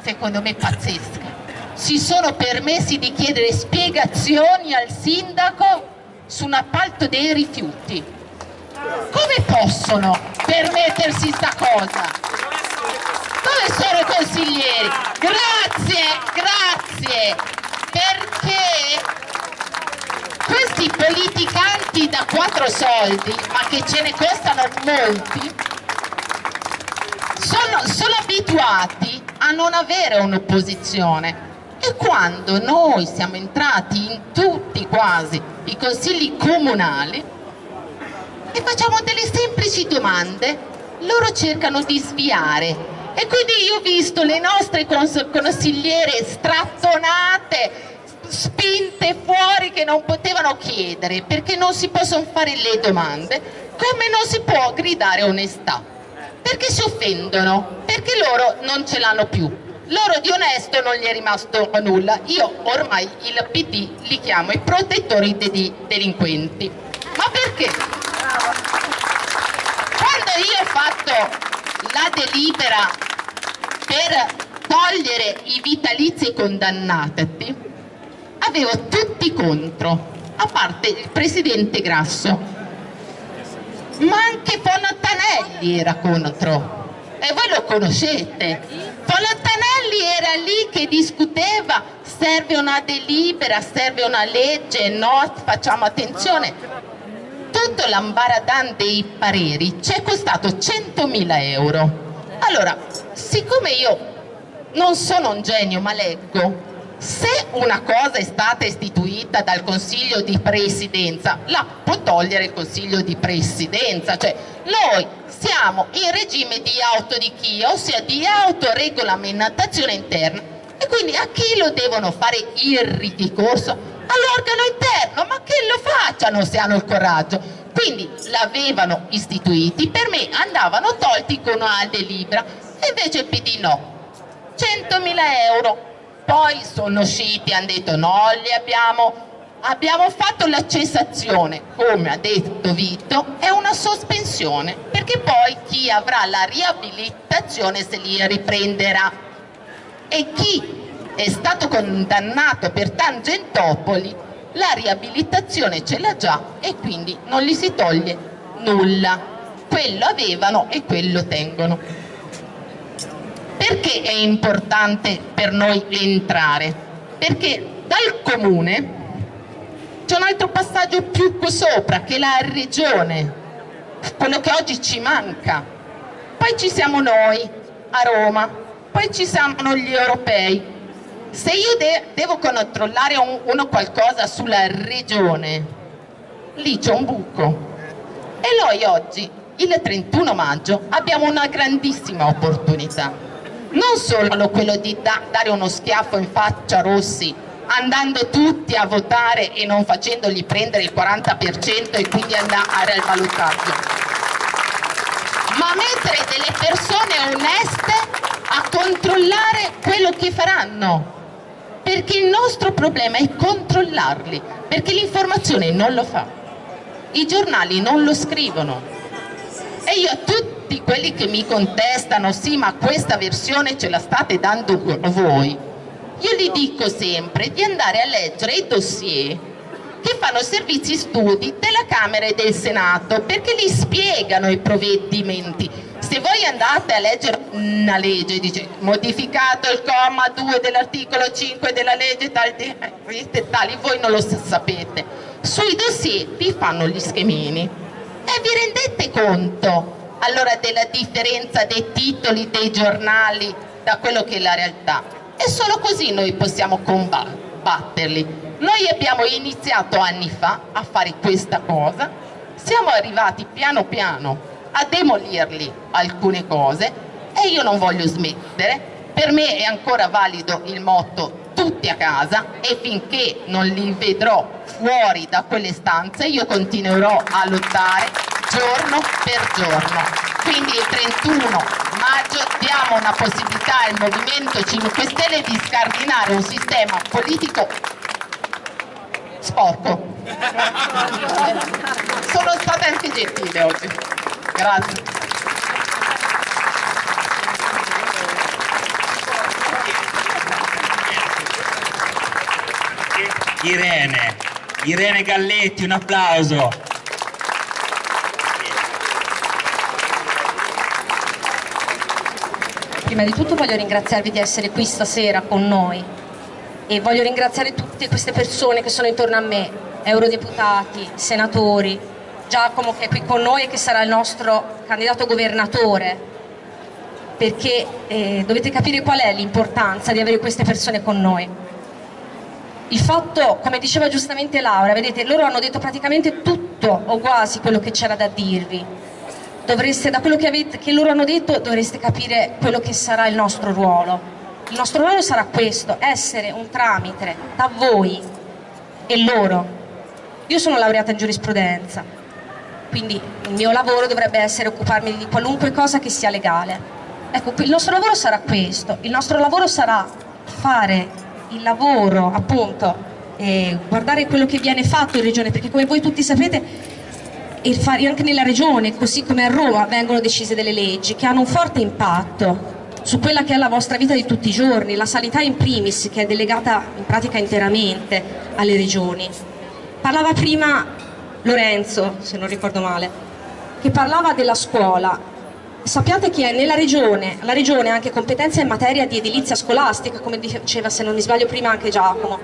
secondo me pazzesca. Si sono permessi di chiedere spiegazioni al sindaco su un appalto dei rifiuti. Come possono permettersi sta cosa? Dove sono i consiglieri? Grazie, grazie, perché questi politicanti da quattro soldi, ma che ce ne costano molti, sono, sono abituati a non avere un'opposizione e quando noi siamo entrati in tutti quasi i consigli comunali e facciamo delle semplici domande, loro cercano di sviare. E quindi io ho visto le nostre consigliere strattonate, spinte fuori che non potevano chiedere perché non si possono fare le domande, come non si può gridare onestà, perché si offendono, perché loro non ce l'hanno più. Loro di onesto non gli è rimasto nulla, io ormai il PD li chiamo i protettori dei delinquenti. Ma perché? Quando io ho fatto la delibera per togliere i vitalizi condannati avevo tutti contro a parte il presidente Grasso. Ma anche Fontanelli era contro. E voi lo conoscete. Fontanelli era lì che discuteva serve una delibera, serve una legge, no, facciamo attenzione tutto l'ambaradan dei pareri ci è costato 100.000 euro allora, siccome io non sono un genio ma leggo, se una cosa è stata istituita dal Consiglio di Presidenza, la può togliere il Consiglio di Presidenza, cioè noi siamo in regime di autodichia, ossia di autoregolamentazione interna e quindi a chi lo devono fare il ricorso? All'organo interno, ma che lo faccia? denunciano se hanno il coraggio. Quindi l'avevano istituiti, per me andavano tolti con una delibera e invece il PD no. 100.000 euro. Poi sono usciti, hanno detto no, li abbiamo abbiamo fatto la cessazione, come ha detto Vito, è una sospensione, perché poi chi avrà la riabilitazione se li riprenderà. E chi è stato condannato per Tangentopoli, la riabilitazione ce l'ha già e quindi non gli si toglie nulla. Quello avevano e quello tengono. Perché è importante per noi entrare? Perché dal comune c'è un altro passaggio più sopra, che la regione, quello che oggi ci manca. Poi ci siamo noi, a Roma, poi ci siamo gli europei. Se io de devo controllare un, uno qualcosa sulla regione, lì c'è un buco. E noi oggi, il 31 maggio, abbiamo una grandissima opportunità. Non solo quello di da dare uno schiaffo in faccia a Rossi andando tutti a votare e non facendogli prendere il 40% e quindi andare al valutaggio. Ma mettere delle persone oneste a controllare quello che faranno. Perché il nostro problema è controllarli, perché l'informazione non lo fa. I giornali non lo scrivono. E io a tutti quelli che mi contestano, sì ma questa versione ce la state dando voi, io gli dico sempre di andare a leggere i dossier che fanno servizi studi della Camera e del Senato perché li spiegano i provvedimenti se voi andate a leggere una legge dice modificato il comma 2 dell'articolo 5 della legge tal, eh, tali voi non lo sapete. Sui dossier vi fanno gli schemini. E vi rendete conto allora della differenza dei titoli dei giornali da quello che è la realtà? E solo così noi possiamo combatterli. Noi abbiamo iniziato anni fa a fare questa cosa, siamo arrivati piano piano a demolirli alcune cose e io non voglio smettere, per me è ancora valido il motto tutti a casa e finché non li vedrò fuori da quelle stanze io continuerò a lottare giorno per giorno. Quindi il 31 maggio diamo una possibilità al Movimento 5 Stelle di scardinare un sistema politico sporco. Sono state anche gentile oggi. Grazie. Irene, Irene Galletti, un applauso. Prima di tutto voglio ringraziarvi di essere qui stasera con noi e voglio ringraziare tutte queste persone che sono intorno a me, eurodeputati, senatori, Giacomo che è qui con noi e che sarà il nostro candidato governatore, perché eh, dovete capire qual è l'importanza di avere queste persone con noi. Il fatto, come diceva giustamente Laura, vedete, loro hanno detto praticamente tutto o quasi quello che c'era da dirvi, dovreste, da quello che, avete, che loro hanno detto dovreste capire quello che sarà il nostro ruolo. Il nostro ruolo sarà questo, essere un tramite da voi e loro. Io sono laureata in giurisprudenza, quindi il mio lavoro dovrebbe essere occuparmi di qualunque cosa che sia legale. Ecco, il nostro lavoro sarà questo, il nostro lavoro sarà fare il lavoro, appunto, eh, guardare quello che viene fatto in regione, perché come voi tutti sapete anche nella regione, così come a Roma, vengono decise delle leggi che hanno un forte impatto su quella che è la vostra vita di tutti i giorni, la sanità in primis che è delegata in pratica interamente alle regioni. Parlava prima Lorenzo, se non ricordo male, che parlava della scuola. Sappiate che nella regione, la regione ha anche competenze in materia di edilizia scolastica, come diceva se non mi sbaglio prima anche Giacomo.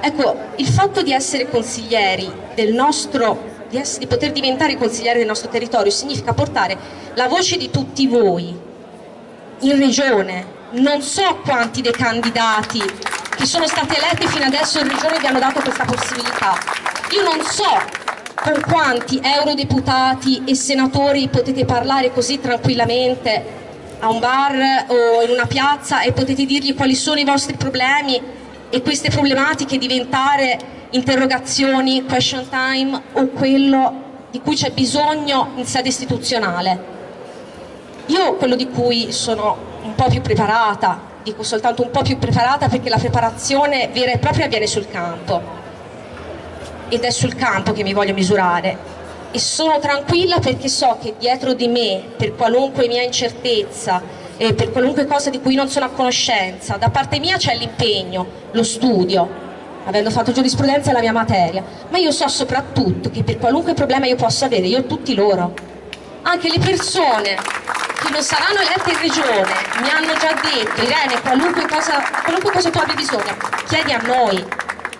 Ecco, il fatto di essere consiglieri del nostro di, essere, di poter diventare consiglieri del nostro territorio significa portare la voce di tutti voi in regione. Non so quanti dei candidati che sono stati eletti fino adesso in regione vi hanno dato questa possibilità. Io non so con quanti eurodeputati e senatori potete parlare così tranquillamente a un bar o in una piazza e potete dirgli quali sono i vostri problemi e queste problematiche diventare interrogazioni, question time o quello di cui c'è bisogno in sede istituzionale. Io quello di cui sono un po' più preparata, dico soltanto un po' più preparata perché la preparazione vera e propria avviene sul campo ed è sul campo che mi voglio misurare. E sono tranquilla perché so che dietro di me, per qualunque mia incertezza, e per qualunque cosa di cui non sono a conoscenza, da parte mia c'è l'impegno, lo studio, avendo fatto giurisprudenza è la mia materia, ma io so soprattutto che per qualunque problema io possa avere, io ho tutti loro, anche le persone che non saranno elette in regione mi hanno già detto Irene qualunque cosa, qualunque cosa tu abbia bisogno chiedi a noi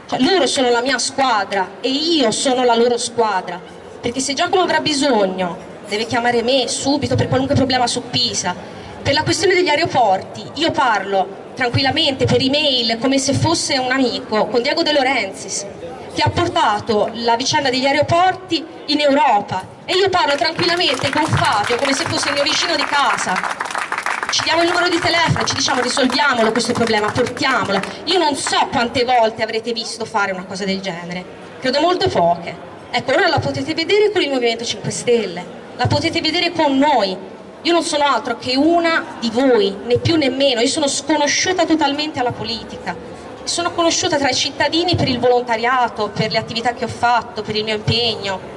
cioè, loro sono la mia squadra e io sono la loro squadra. Perché se Giacomo avrà bisogno deve chiamare me subito per qualunque problema su Pisa. Per la questione degli aeroporti io parlo tranquillamente per email come se fosse un amico con Diego De Laurentiis che ha portato la vicenda degli aeroporti in Europa. E io parlo tranquillamente con Fabio come se fosse il mio vicino di casa ci diamo il numero di telefono ci diciamo risolviamolo questo problema, portiamolo. Io non so quante volte avrete visto fare una cosa del genere. Credo molte poche. Ecco ora la potete vedere con il Movimento 5 Stelle la potete vedere con noi. Io non sono altro che una di voi né più né meno. Io sono sconosciuta totalmente alla politica. Sono conosciuta tra i cittadini per il volontariato, per le attività che ho fatto, per il mio impegno.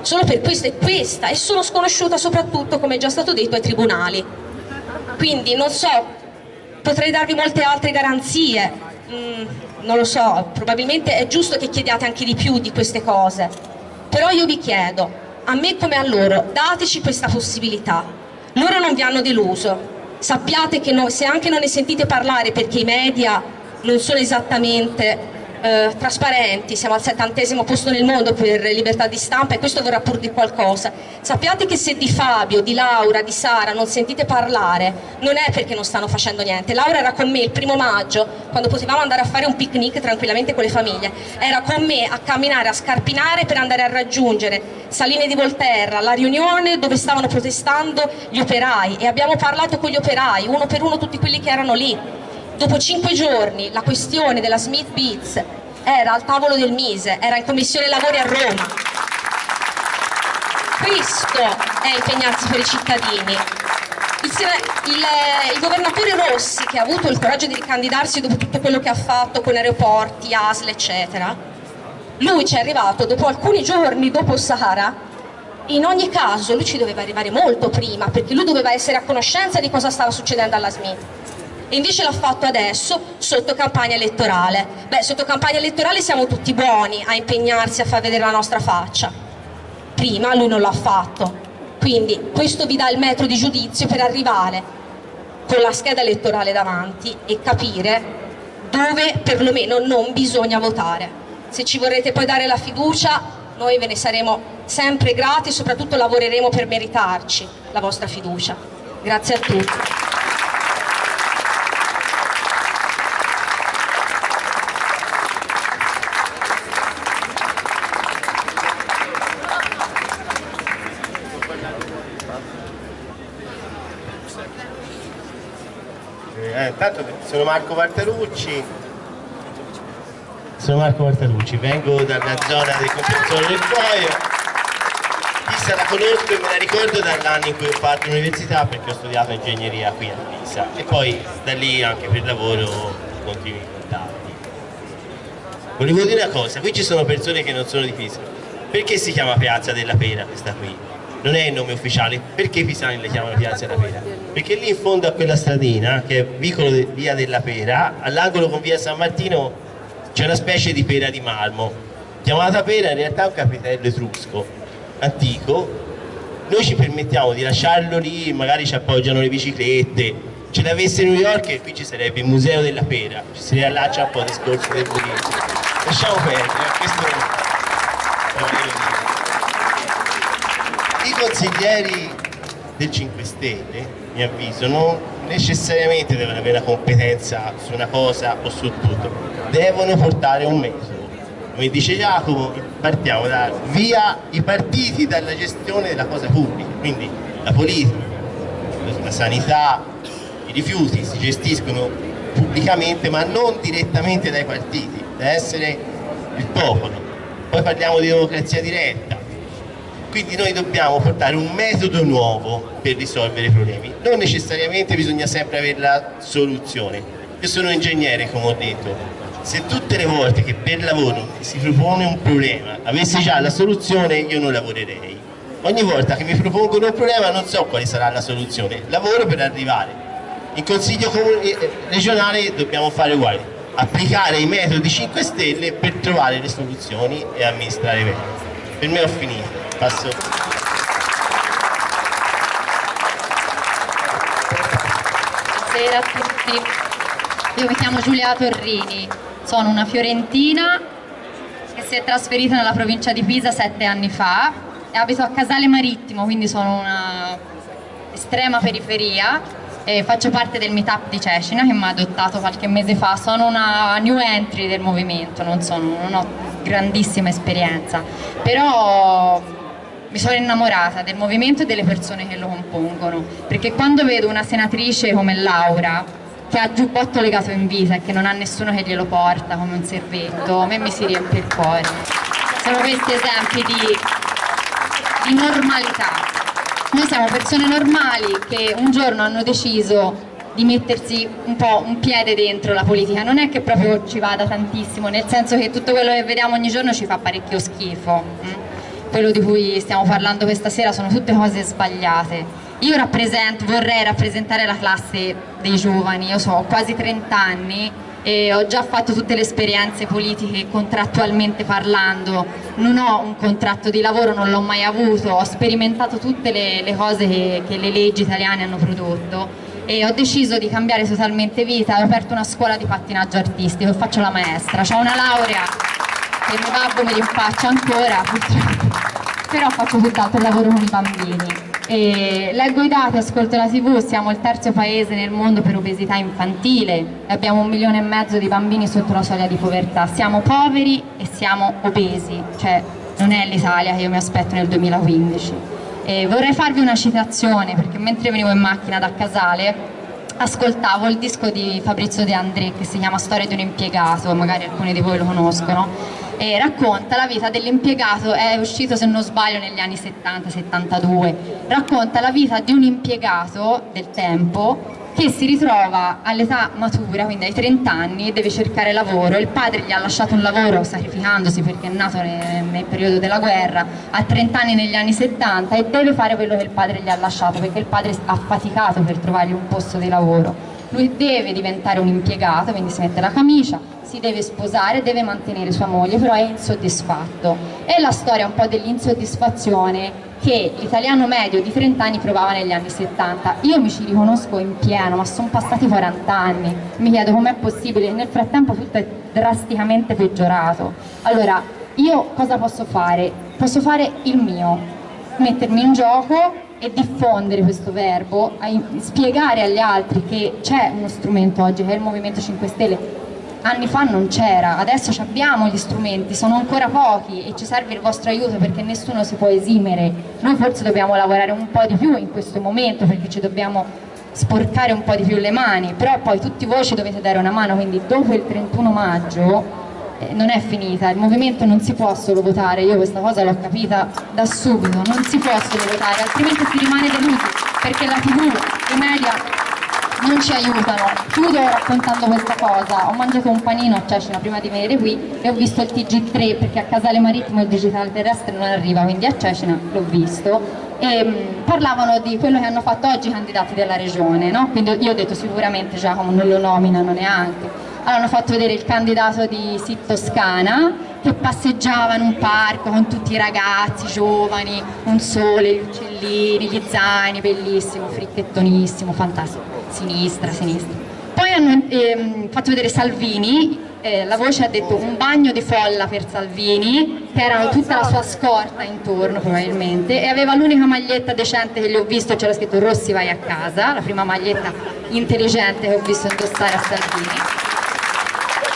Solo per questo e questa. E sono sconosciuta soprattutto come è già stato detto ai tribunali quindi non so potrei darvi molte altre garanzie. Mm, non lo so probabilmente è giusto che chiediate anche di più di queste cose. Però io vi chiedo a me come a loro dateci questa possibilità. Loro non vi hanno deluso. Sappiate che no, se anche non ne sentite parlare perché i media non sono esattamente eh, trasparenti, siamo al settantesimo posto nel mondo per libertà di stampa e questo vorrà pur di qualcosa. Sappiate che se di Fabio, di Laura, di Sara non sentite parlare, non è perché non stanno facendo niente. Laura era con me il primo maggio, quando potevamo andare a fare un picnic tranquillamente con le famiglie, era con me a camminare, a scarpinare per andare a raggiungere Saline di Volterra, la riunione dove stavano protestando gli operai e abbiamo parlato con gli operai, uno per uno tutti quelli che erano lì Dopo cinque giorni la questione della Smith Beats era al tavolo del Mise, era in commissione lavori a Roma. Questo è impegnarsi per i cittadini. Il, il, il, governatore Rossi, che ha avuto il coraggio di ricandidarsi dopo tutto quello che ha fatto con aeroporti, ASL, eccetera, lui ci è arrivato dopo alcuni giorni dopo Sahara, in ogni caso lui ci doveva arrivare molto prima, perché lui doveva essere a conoscenza di cosa stava succedendo alla Smith e invece l'ha fatto adesso sotto campagna elettorale. Beh, sotto campagna elettorale siamo tutti buoni a impegnarsi a far vedere la nostra faccia. Prima lui non l'ha fatto. Quindi questo vi dà il metro di giudizio per arrivare con la scheda elettorale davanti e capire dove perlomeno non bisogna votare. Se ci vorrete poi dare la fiducia, noi ve ne saremo sempre grati e soprattutto lavoreremo per meritarci la vostra fiducia. Grazie a tutti. intanto sono Marco Martarucci, sono Marco Martarucci, vengo dalla zona del comprensore del Foio, Pisa la conosco e me la ricordo dall'anno in cui ho fatto l'università perché ho studiato ingegneria qui a Pisa e poi da lì anche per lavoro continuo i contatti. Volevo dire una cosa, qui ci sono persone che non sono di Pisa, perché si chiama Piazza della Pera questa qui? Non è il nome ufficiale, perché i pisani le chiamano Piazza della Pera? Perché lì in fondo a quella stradina, che è vicolo de, via della Pera, all'angolo con via San Martino c'è una specie di pera di marmo, chiamata pera in realtà è un capitello etrusco, antico, noi ci permettiamo di lasciarlo lì, magari ci appoggiano le biciclette, ce l'avesse New York e qui ci sarebbe il museo della pera, ci si riallaccia un po' al discorso del budismo. Lasciamo perdere, questo consiglieri del 5 Stelle, mi avviso, non necessariamente devono avere la competenza su una cosa o su tutto, devono portare un metodo. Come dice Giacomo, partiamo da via i partiti dalla gestione della cosa pubblica, quindi la politica, la sanità, i rifiuti si gestiscono pubblicamente ma non direttamente dai partiti, deve essere il popolo, poi parliamo di democrazia diretta, quindi noi dobbiamo portare un metodo nuovo per risolvere i problemi, non necessariamente bisogna sempre avere la soluzione. Io sono ingegnere come ho detto, se tutte le volte che per lavoro si propone un problema avessi già la soluzione io non lavorerei. Ogni volta che mi propongono un problema non so quale sarà la soluzione, lavoro per arrivare. In consiglio eh, regionale dobbiamo fare uguale, applicare i metodi 5 Stelle per trovare le soluzioni e amministrare bene. Per me ho finito. Passo. Buonasera a tutti, io mi chiamo Giulia Torrini, sono una fiorentina che si è trasferita nella provincia di Pisa sette anni fa e abito a Casale Marittimo, quindi sono una estrema periferia e faccio parte del meetup di Cecina che mi ha adottato qualche mese fa, sono una new entry del movimento, non, sono, non ho grandissima esperienza, però mi sono innamorata del movimento e delle persone che lo compongono, perché quando vedo una senatrice come Laura, che ha giubbotto legato in vita e che non ha nessuno che glielo porta come un servetto, a me mi si riempie il cuore. Sono questi esempi di, di normalità. Noi siamo persone normali che un giorno hanno deciso di mettersi un po' un piede dentro la politica, non è che proprio ci vada tantissimo, nel senso che tutto quello che vediamo ogni giorno ci fa parecchio schifo. Quello di cui stiamo parlando questa sera sono tutte cose sbagliate. Io vorrei rappresentare la classe dei giovani, io so, ho quasi 30 anni e ho già fatto tutte le esperienze politiche contrattualmente parlando, non ho un contratto di lavoro, non l'ho mai avuto, ho sperimentato tutte le, le cose che, che le leggi italiane hanno prodotto e ho deciso di cambiare totalmente vita, ho aperto una scuola di pattinaggio artistico e faccio la maestra, ho una laurea che mio babbo me li faccio ancora però faccio tutt'altro lavoro con i bambini. E leggo i dati, ascolto la tv, siamo il terzo paese nel mondo per obesità infantile e abbiamo un milione e mezzo di bambini sotto la soglia di povertà. Siamo poveri e siamo obesi, cioè non è l'Italia che io mi aspetto nel 2015. E vorrei farvi una citazione perché mentre venivo in macchina da Casale ascoltavo il disco di Fabrizio De André che si chiama Storia di un impiegato, magari alcuni di voi lo conoscono e racconta la vita dell'impiegato, è uscito se non sbaglio negli anni 70-72, racconta la vita di un impiegato del tempo che si ritrova all'età matura, quindi ai 30 anni, e deve cercare lavoro. Il padre gli ha lasciato un lavoro sacrificandosi perché è nato nel, nel, periodo della guerra, ha 30 anni negli anni 70 e deve fare quello che il padre gli ha lasciato perché il padre ha faticato per trovargli un posto di lavoro. Lui deve diventare un impiegato, quindi si mette la camicia, si deve sposare, deve mantenere sua moglie, però è insoddisfatto. È la storia un po' dell'insoddisfazione che l'italiano medio di 30 anni provava negli anni 70. Io mi ci riconosco in pieno, ma sono passati 40 anni. Mi chiedo com'è possibile, nel frattempo tutto è drasticamente peggiorato. Allora, io cosa posso fare? Posso fare il mio, mettermi in gioco e diffondere questo verbo, spiegare agli altri che c'è uno strumento oggi che è il Movimento 5 Stelle. Anni fa non c'era, adesso abbiamo gli strumenti, sono ancora pochi e ci serve il vostro aiuto perché nessuno si può esimere, noi forse dobbiamo lavorare un po' di più in questo momento perché ci dobbiamo sporcare un po' di più le mani, però poi tutti voi ci dovete dare una mano, quindi dopo il 31 maggio non è finita, il movimento non si può solo votare, io questa cosa l'ho capita da subito, non si può solo votare, altrimenti si rimane delusi perché la tv, i media non ci aiutano. Chiudo raccontando questa cosa, ho mangiato un panino a Cecina prima di venire qui e ho visto il TG3 perché a Casale Marittimo il digitale terrestre non arriva, quindi a Cecina l'ho visto e mh, parlavano di quello che hanno fatto oggi i candidati della regione, no? quindi io ho detto sicuramente Giacomo non lo nominano neanche. Hanno fatto vedere il candidato di Sit Toscana che passeggiava in un parco con tutti i ragazzi giovani, un sole, gli uccellini, gli zaini, bellissimo, fricchettonissimo, fantastico sinistra, sinistra. Poi hanno ehm, fatto vedere Salvini, eh, la voce ha detto un bagno di folla per Salvini, che erano tutta la sua scorta intorno probabilmente, e aveva l'unica maglietta decente che gli ho visto, c'era scritto Rossi vai a casa, la prima maglietta intelligente che ho visto indossare a Salvini.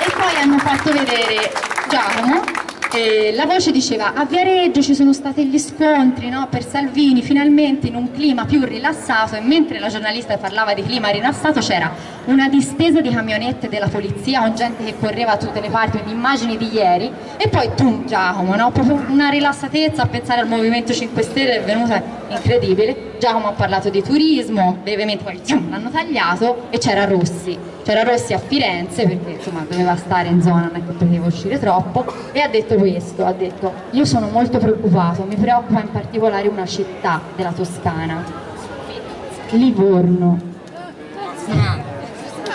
E poi hanno fatto vedere Giacomo eh, la voce diceva a Viareggio ci sono stati gli scontri no, per Salvini finalmente in un clima più rilassato e mentre la giornalista parlava di clima rilassato c'era una distesa di camionette della polizia con gente che correva da tutte le parti, immagini di ieri, e poi tu Giacomo, no? proprio una rilassatezza a pensare al Movimento 5 Stelle è venuta incredibile. Giacomo ha parlato di turismo, brevemente poi l'hanno tagliato e c'era Rossi. C'era Rossi a Firenze perché insomma doveva stare in zona, non è che poteva uscire troppo, e ha detto questo, ha detto io sono molto preoccupato, mi preoccupa in particolare una città della Toscana, Livorno.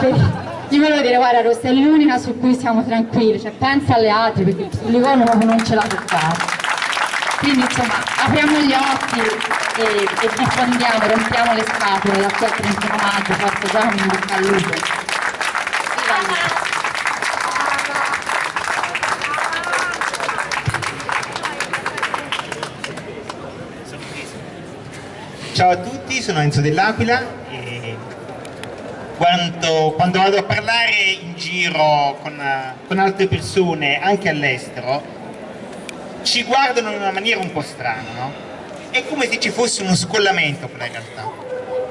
Gli volevo dire, guarda Rossi, è l'unica su cui siamo tranquilli, cioè pensa alle altre perché Livorno proprio non ce l'ha toccata. Quindi insomma apriamo gli occhi e, e diffondiamo, rompiamo le scatole da qui al 31 maggio, forse già un bocca al il lupo. Ciao a tutti, sono Enzo dell'Aquila e quando, quando vado a parlare in giro con, con altre persone, anche all'estero, ci guardano in una maniera un po' strana, no? È come se ci fosse uno scollamento con la realtà,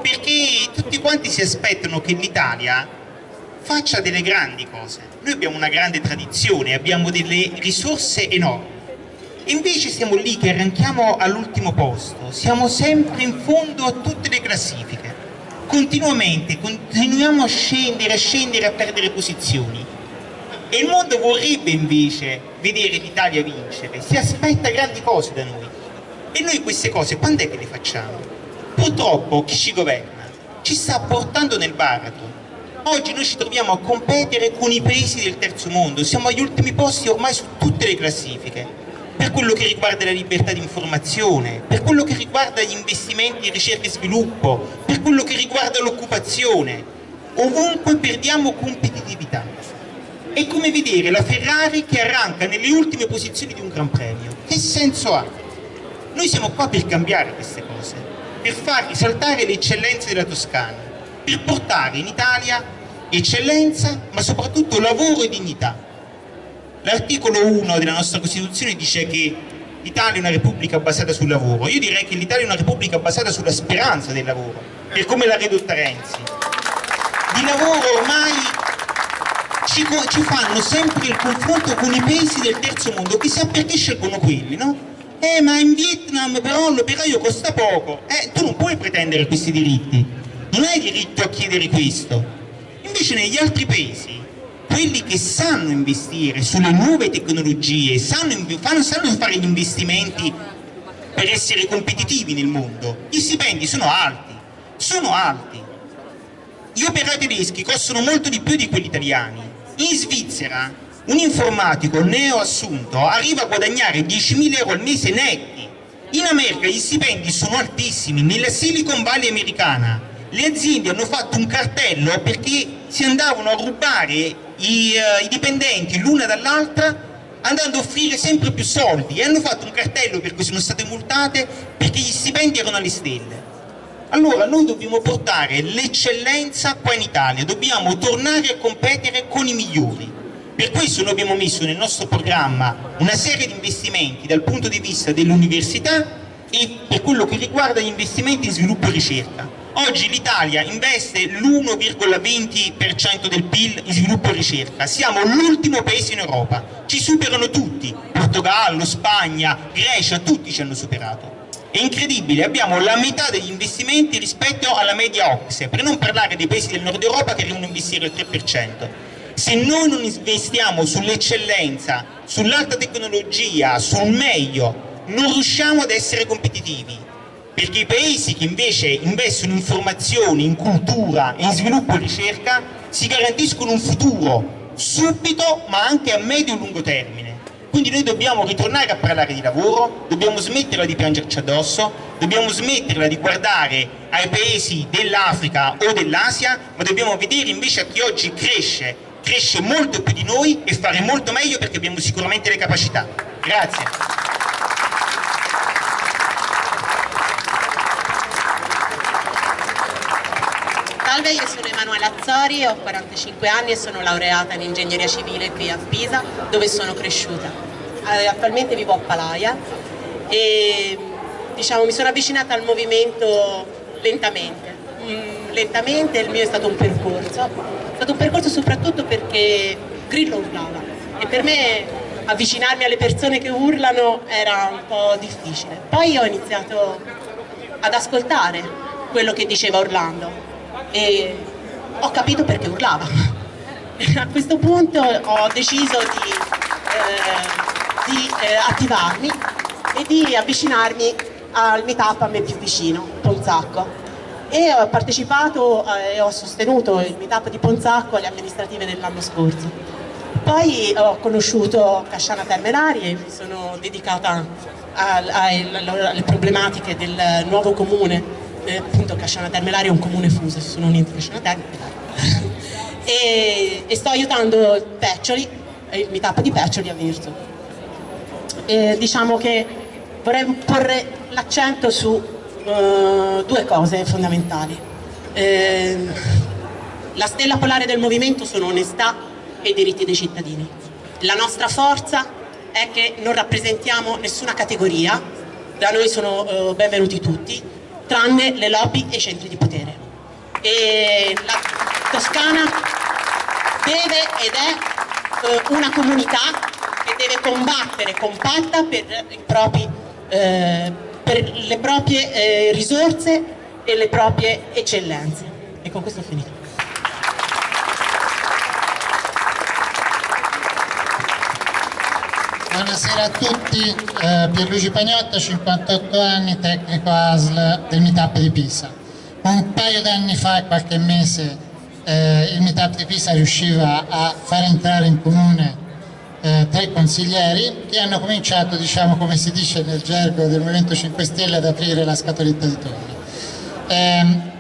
perché tutti quanti si aspettano che l'Italia faccia delle grandi cose. Noi abbiamo una grande tradizione, abbiamo delle risorse enormi, invece siamo lì che arranchiamo all'ultimo posto, siamo sempre in fondo a tutte le classifiche, continuamente, continuiamo a scendere, a scendere, a perdere posizioni. E il mondo vorrebbe invece vedere l'Italia vincere, si aspetta grandi cose da noi. E noi queste cose quando è che le facciamo? Purtroppo chi ci governa ci sta portando nel baratro. Oggi noi ci troviamo a competere con i paesi del terzo mondo, siamo agli ultimi posti ormai su tutte le classifiche per quello che riguarda la libertà di informazione, per quello che riguarda gli investimenti in ricerca e sviluppo, per quello che riguarda l'occupazione. Ovunque perdiamo competitività. È come vedere la Ferrari che arranca nelle ultime posizioni di un Gran Premio. Che senso ha? Noi siamo qua per cambiare queste cose, per far risaltare le eccellenze della Toscana, per portare in Italia eccellenza, ma soprattutto lavoro e dignità. L'articolo 1 della nostra Costituzione dice che l'Italia è una repubblica basata sul lavoro. Io direi che l'Italia è una repubblica basata sulla speranza del lavoro, per come l'ha ridotta Renzi. Di lavoro ormai ci, ci, fanno sempre il confronto con i paesi del terzo mondo, chissà perché scelgono quelli, no? Eh, ma in Vietnam però l'operaio costa poco. Eh, tu non puoi pretendere questi diritti. Non hai diritto a chiedere questo. Invece negli altri paesi quelli che sanno investire sulle nuove tecnologie, sanno, sanno fare gli investimenti per essere competitivi nel mondo, gli stipendi sono alti, sono alti. Gli operai tedeschi costano molto di più di quelli italiani. In Svizzera un informatico neoassunto arriva a guadagnare 10.000 euro al mese netti. In America gli stipendi sono altissimi, nella Silicon Valley americana le aziende hanno fatto un cartello perché si andavano a rubare i, uh, i dipendenti l'una dall'altra andando a offrire sempre più soldi e hanno fatto un cartello per cui sono state multate perché gli stipendi erano alle stelle. Allora noi dobbiamo portare l'eccellenza qua in Italia, dobbiamo tornare a competere con i migliori. Per questo noi abbiamo messo nel nostro programma una serie di investimenti dal punto di vista dell'università e per quello che riguarda gli investimenti in sviluppo e ricerca. Oggi l'Italia investe l'1,20% del PIL in sviluppo e ricerca, siamo l'ultimo paese in Europa, ci superano tutti, Portogallo, Spagna, Grecia, tutti ci hanno superato. È incredibile, abbiamo la metà degli investimenti rispetto alla media OXE, per non parlare dei paesi del nord Europa che devono investire il 3%. Se noi non investiamo sull'eccellenza, sull'alta tecnologia, sul meglio, non riusciamo ad essere competitivi perché i paesi che invece investono in formazione, in cultura, in sviluppo e ricerca si garantiscono un futuro subito ma anche a medio e lungo termine. Quindi noi dobbiamo ritornare a parlare di lavoro, dobbiamo smetterla di piangerci addosso, dobbiamo smetterla di guardare ai paesi dell'Africa o dell'Asia, ma dobbiamo vedere invece a chi oggi cresce, cresce molto più di noi e fare molto meglio perché abbiamo sicuramente le capacità. Grazie. Salve, io sono Emanuela Azzori, ho 45 anni e sono laureata in ingegneria civile qui a Pisa, dove sono cresciuta. Eh, attualmente vivo a Palaia e diciamo, mi sono avvicinata al movimento lentamente, mm, lentamente, il mio è stato un percorso, è stato un percorso soprattutto perché Grillo urlava e per me avvicinarmi alle persone che urlano era un po' difficile. Poi ho iniziato ad ascoltare quello che diceva Orlando e ho capito perché urlava. A questo punto ho deciso di, eh, di eh, attivarmi e di avvicinarmi al meetup a me più vicino, Ponzacco. E ho partecipato eh, e ho sostenuto il meetup di Ponzacco alle amministrative dell'anno scorso. Poi ho conosciuto Casciana Termenari e mi sono dedicata alle problematiche del nuovo comune, eh, appunto Casciana Termelari è un comune fuso, sono un'ente Casciana Termelari [LAUGHS] e, e, sto aiutando Peccioli, il meetup di Peccioli a Virtu. E diciamo che vorrei porre l'accento su uh, due cose fondamentali. Eh, la stella polare del movimento sono onestà e diritti dei cittadini. La nostra forza è che non rappresentiamo nessuna categoria, da noi sono uh, benvenuti tutti, tranne le lobby e i centri di potere. E la Toscana deve ed è uh, una comunità che deve combattere compatta per, propri, uh, per le proprie risorse e le proprie eccellenze. E con questo ho finito. Buonasera a tutti, eh, Pierluigi Pagnotta, 58 anni, tecnico ASL del Meetup di Pisa. Un paio d'anni fa, qualche mese, eh, il Meetup di Pisa riusciva a far entrare in comune eh, tre consiglieri che hanno cominciato, diciamo come si dice nel gergo del Movimento 5 Stelle, ad aprire la scatoletta di tonno. Ehm,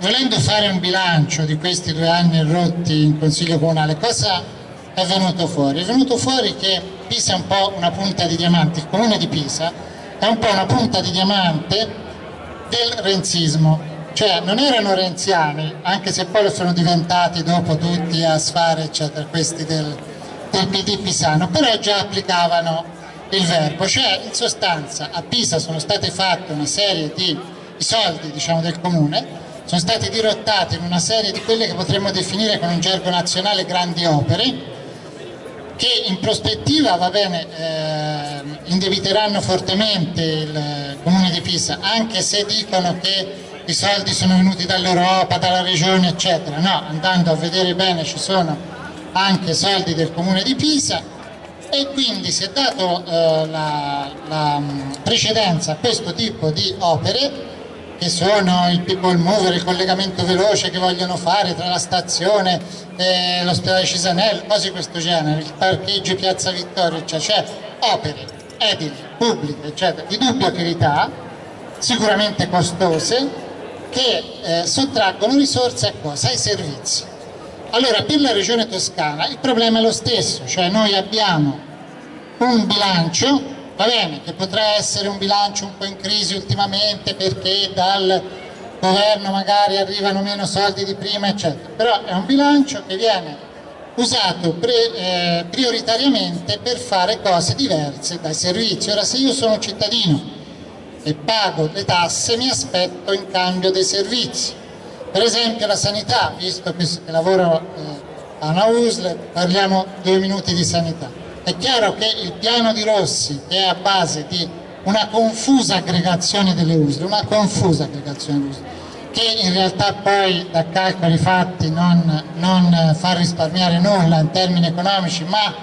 volendo fare un bilancio di questi due anni rotti in Consiglio Comunale, cosa è venuto fuori? È venuto fuori che Pisa è un po' una punta di diamante, il comune di Pisa è un po' una punta di diamante del renzismo, cioè non erano renziani, anche se poi lo sono diventati dopo tutti a sfare eccetera, questi del, del PD pisano, però già applicavano il verbo, cioè in sostanza a Pisa sono state fatte una serie di soldi diciamo, del comune, sono stati dirottati in una serie di quelle che potremmo definire con un gergo nazionale grandi opere, che in prospettiva va bene, eh, indebiteranno fortemente il comune di Pisa, anche se dicono che i soldi sono venuti dall'Europa, dalla regione eccetera, no, andando a vedere bene ci sono anche soldi del comune di Pisa. E quindi si è dato eh, la, la precedenza a questo tipo di opere che sono il people mover, il collegamento veloce che vogliono fare tra la stazione e l'ospedale Cisanello, cose di questo genere, il parcheggio Piazza Vittorio, cioè, cioè opere edili, pubbliche, eccetera, di dubbia utilità, sicuramente costose, che eh, sottraggono risorse a cosa? Ai servizi. Allora, per la regione toscana il problema è lo stesso, cioè noi abbiamo un bilancio va bene che potrà essere un bilancio un po' in crisi ultimamente perché dal governo magari arrivano meno soldi di prima eccetera. Però è un bilancio che viene usato pre, eh, prioritariamente per fare cose diverse dai servizi. Ora se io sono cittadino e pago le tasse mi aspetto in cambio dei servizi. Per esempio la sanità visto che lavoro eh, a una USL parliamo due minuti di sanità è chiaro che il piano di Rossi che è a base di una confusa aggregazione delle USL, una confusa aggregazione delle USL, che in realtà poi da calcoli fatti non, non fa risparmiare nulla in termini economici, ma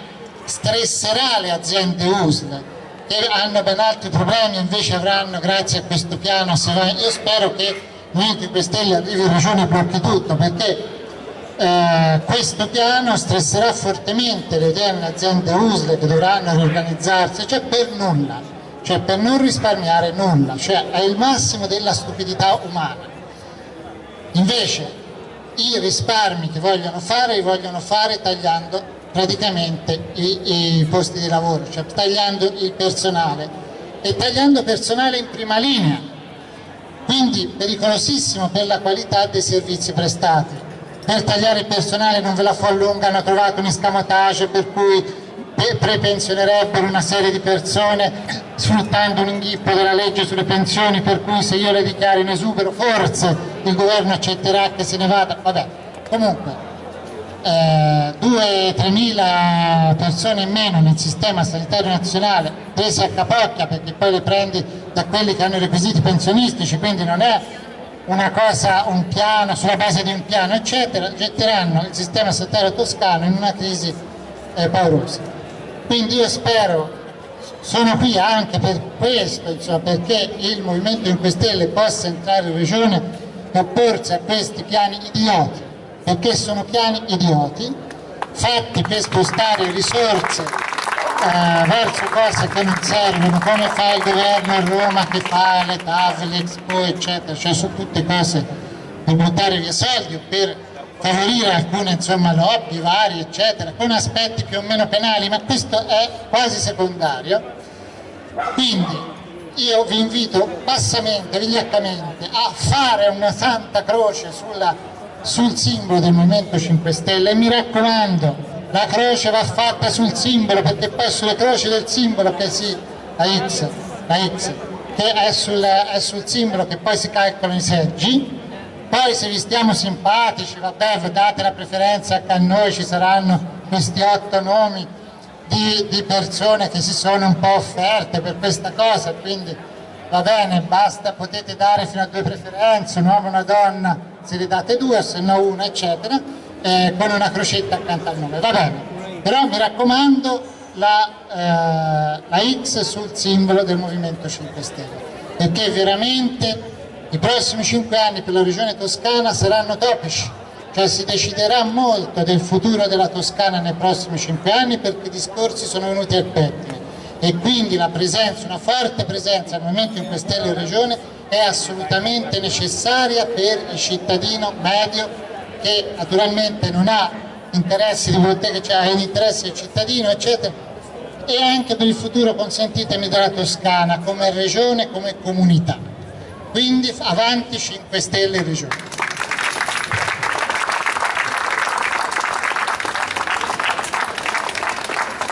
stresserà le aziende USL che hanno ben altri problemi invece avranno grazie a questo piano, io spero che noi 5 Stelle arrivi in regione blocchi tutto perché eh, questo piano stresserà fortemente le oderne aziende USL che dovranno riorganizzarsi, cioè per nulla, cioè per non risparmiare nulla, cioè è il massimo della stupidità umana. Invece i risparmi che vogliono fare li vogliono fare tagliando praticamente i, i posti di lavoro, cioè tagliando il personale e tagliando personale in prima linea, quindi pericolosissimo per la qualità dei servizi prestati per tagliare il personale non ve la fa lunga, hanno trovato un escamotage per cui prepensionerebbero una serie di persone sfruttando un inghippo della legge sulle pensioni per cui se io le dichiaro in esubero forse il governo accetterà che se ne vada, vabbè, comunque eh, 2-3 mila persone in meno nel sistema sanitario nazionale prese a capocchia perché poi le prendi da quelli che hanno i requisiti pensionistici, quindi non è una cosa, un piano, sulla base di un piano, eccetera, getteranno il sistema sanitario toscano in una crisi eh, paurosa. Quindi io spero, sono qui anche per questo, insomma, perché il Movimento 5 Stelle possa entrare in regione e opporsi a questi piani idioti, perché sono piani idioti, fatti per spostare risorse eh, verso cose che non servono, come fa il governo a Roma che fa le tavole, l'Expo, eccetera, cioè sono tutte cose per buttare via soldi o per favorire alcune insomma, lobby varie, eccetera, con aspetti più o meno penali, ma questo è quasi secondario. Quindi io vi invito bassamente, vigliaccamente, a fare una santa croce sulla, sul simbolo del Movimento 5 Stelle e mi raccomando, la croce va fatta sul simbolo perché poi sulle croci del simbolo che si la X, la X che è sul, è sul simbolo che poi si calcolano i seggi poi se vi stiamo simpatici vabbè date la preferenza che a noi ci saranno questi otto nomi di, di persone che si sono un po' offerte per questa cosa quindi va bene basta potete dare fino a due preferenze un uomo e una donna se ne date due se no una eccetera eh, con una crocetta accanto al nome, va bene, però mi raccomando la, eh, la X sul simbolo del Movimento 5 Stelle, perché veramente i prossimi 5 anni per la regione toscana saranno topici, cioè si deciderà molto del futuro della Toscana nei prossimi 5 anni perché i discorsi sono venuti al pettine. E quindi presenza, una forte presenza del Movimento 5 Stelle in regione è assolutamente necessaria per il cittadino medio che naturalmente non ha interessi di bottega, cioè ha interessi del cittadino, eccetera, e anche per il futuro, consentitemi, della Toscana come regione, come comunità. Quindi avanti 5 Stelle regione.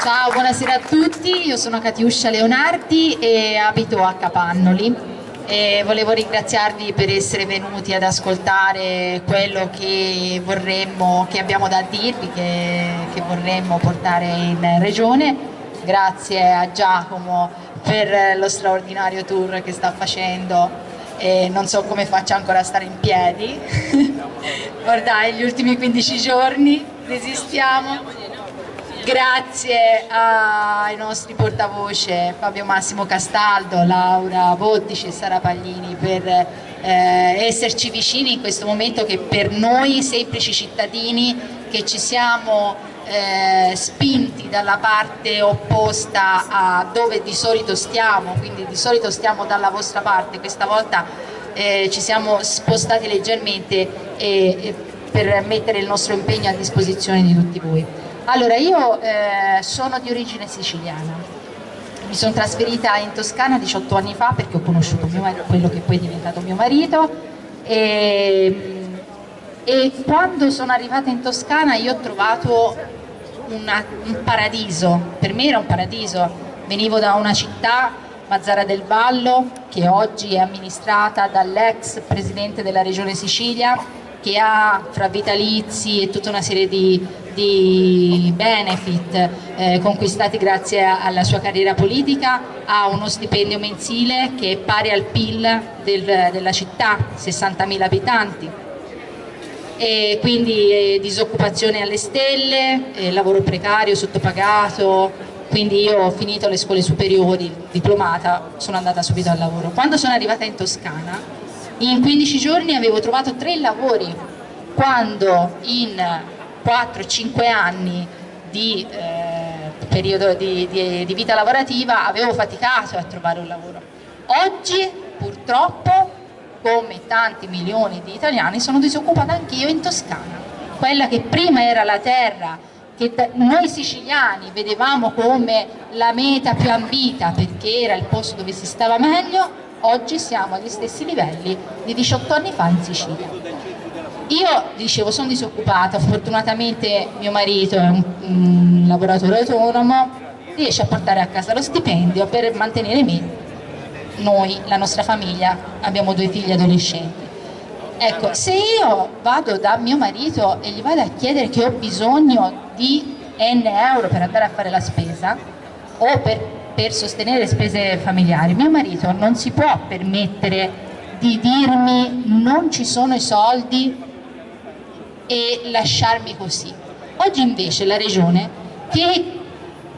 Ciao, buonasera a tutti, io sono Catiuscia Leonardi e abito a Capannoli e volevo ringraziarvi per essere venuti ad ascoltare quello che, vorremmo, che abbiamo da dirvi, che, che vorremmo portare in regione. Grazie a Giacomo per lo straordinario tour che sta facendo e non so come faccia ancora a stare in piedi. [LAUGHS] Guardate, gli ultimi 15 giorni resistiamo grazie ai nostri portavoce Fabio Massimo Castaldo, Laura Bottici e Sara Paglini per eh, esserci vicini in questo momento che per noi semplici cittadini che ci siamo eh, spinti dalla parte opposta a dove di solito stiamo, quindi di solito stiamo dalla vostra parte, questa volta eh, ci siamo spostati leggermente per mettere il nostro impegno a disposizione di tutti voi. Allora, io eh, sono di origine siciliana, mi sono trasferita in Toscana 18 anni fa perché ho conosciuto marito, quello che poi è diventato mio marito. E, e, quando sono arrivata in Toscana io ho trovato una, un paradiso, per me era un paradiso, venivo da una città, Mazzara del Vallo, che oggi è amministrata dall'ex presidente della regione Sicilia, che ha fra vitalizi e tutta una serie di di benefit eh, conquistati grazie alla sua carriera politica, ha uno stipendio mensile che è pari al PIL del, della città, 60.000 abitanti. E quindi eh, disoccupazione alle stelle, eh, lavoro precario, sottopagato, quindi io ho finito le scuole superiori, diplomata, sono andata subito al lavoro. Quando sono arrivata in Toscana, in 15 giorni avevo trovato tre lavori, quando in 4-5 anni di, eh, periodo di, di, di vita lavorativa avevo faticato a trovare un lavoro. Oggi purtroppo come tanti milioni di italiani sono disoccupata anch'io in Toscana, quella che prima era la terra che noi siciliani vedevamo come la meta più ambita perché era il posto dove si stava meglio, oggi siamo agli stessi livelli di 18 anni fa in Sicilia. Io dicevo sono disoccupata, fortunatamente mio marito è un, un lavoratore autonomo, riesce a portare a casa lo stipendio per mantenere me, noi, la nostra famiglia, abbiamo due figli adolescenti. Ecco, se io vado da mio marito e gli vado a chiedere che ho bisogno di N euro per andare a fare la spesa o per, per sostenere spese familiari, mio marito non si può permettere di dirmi non ci sono i soldi e lasciarmi così. Oggi invece la regione, che è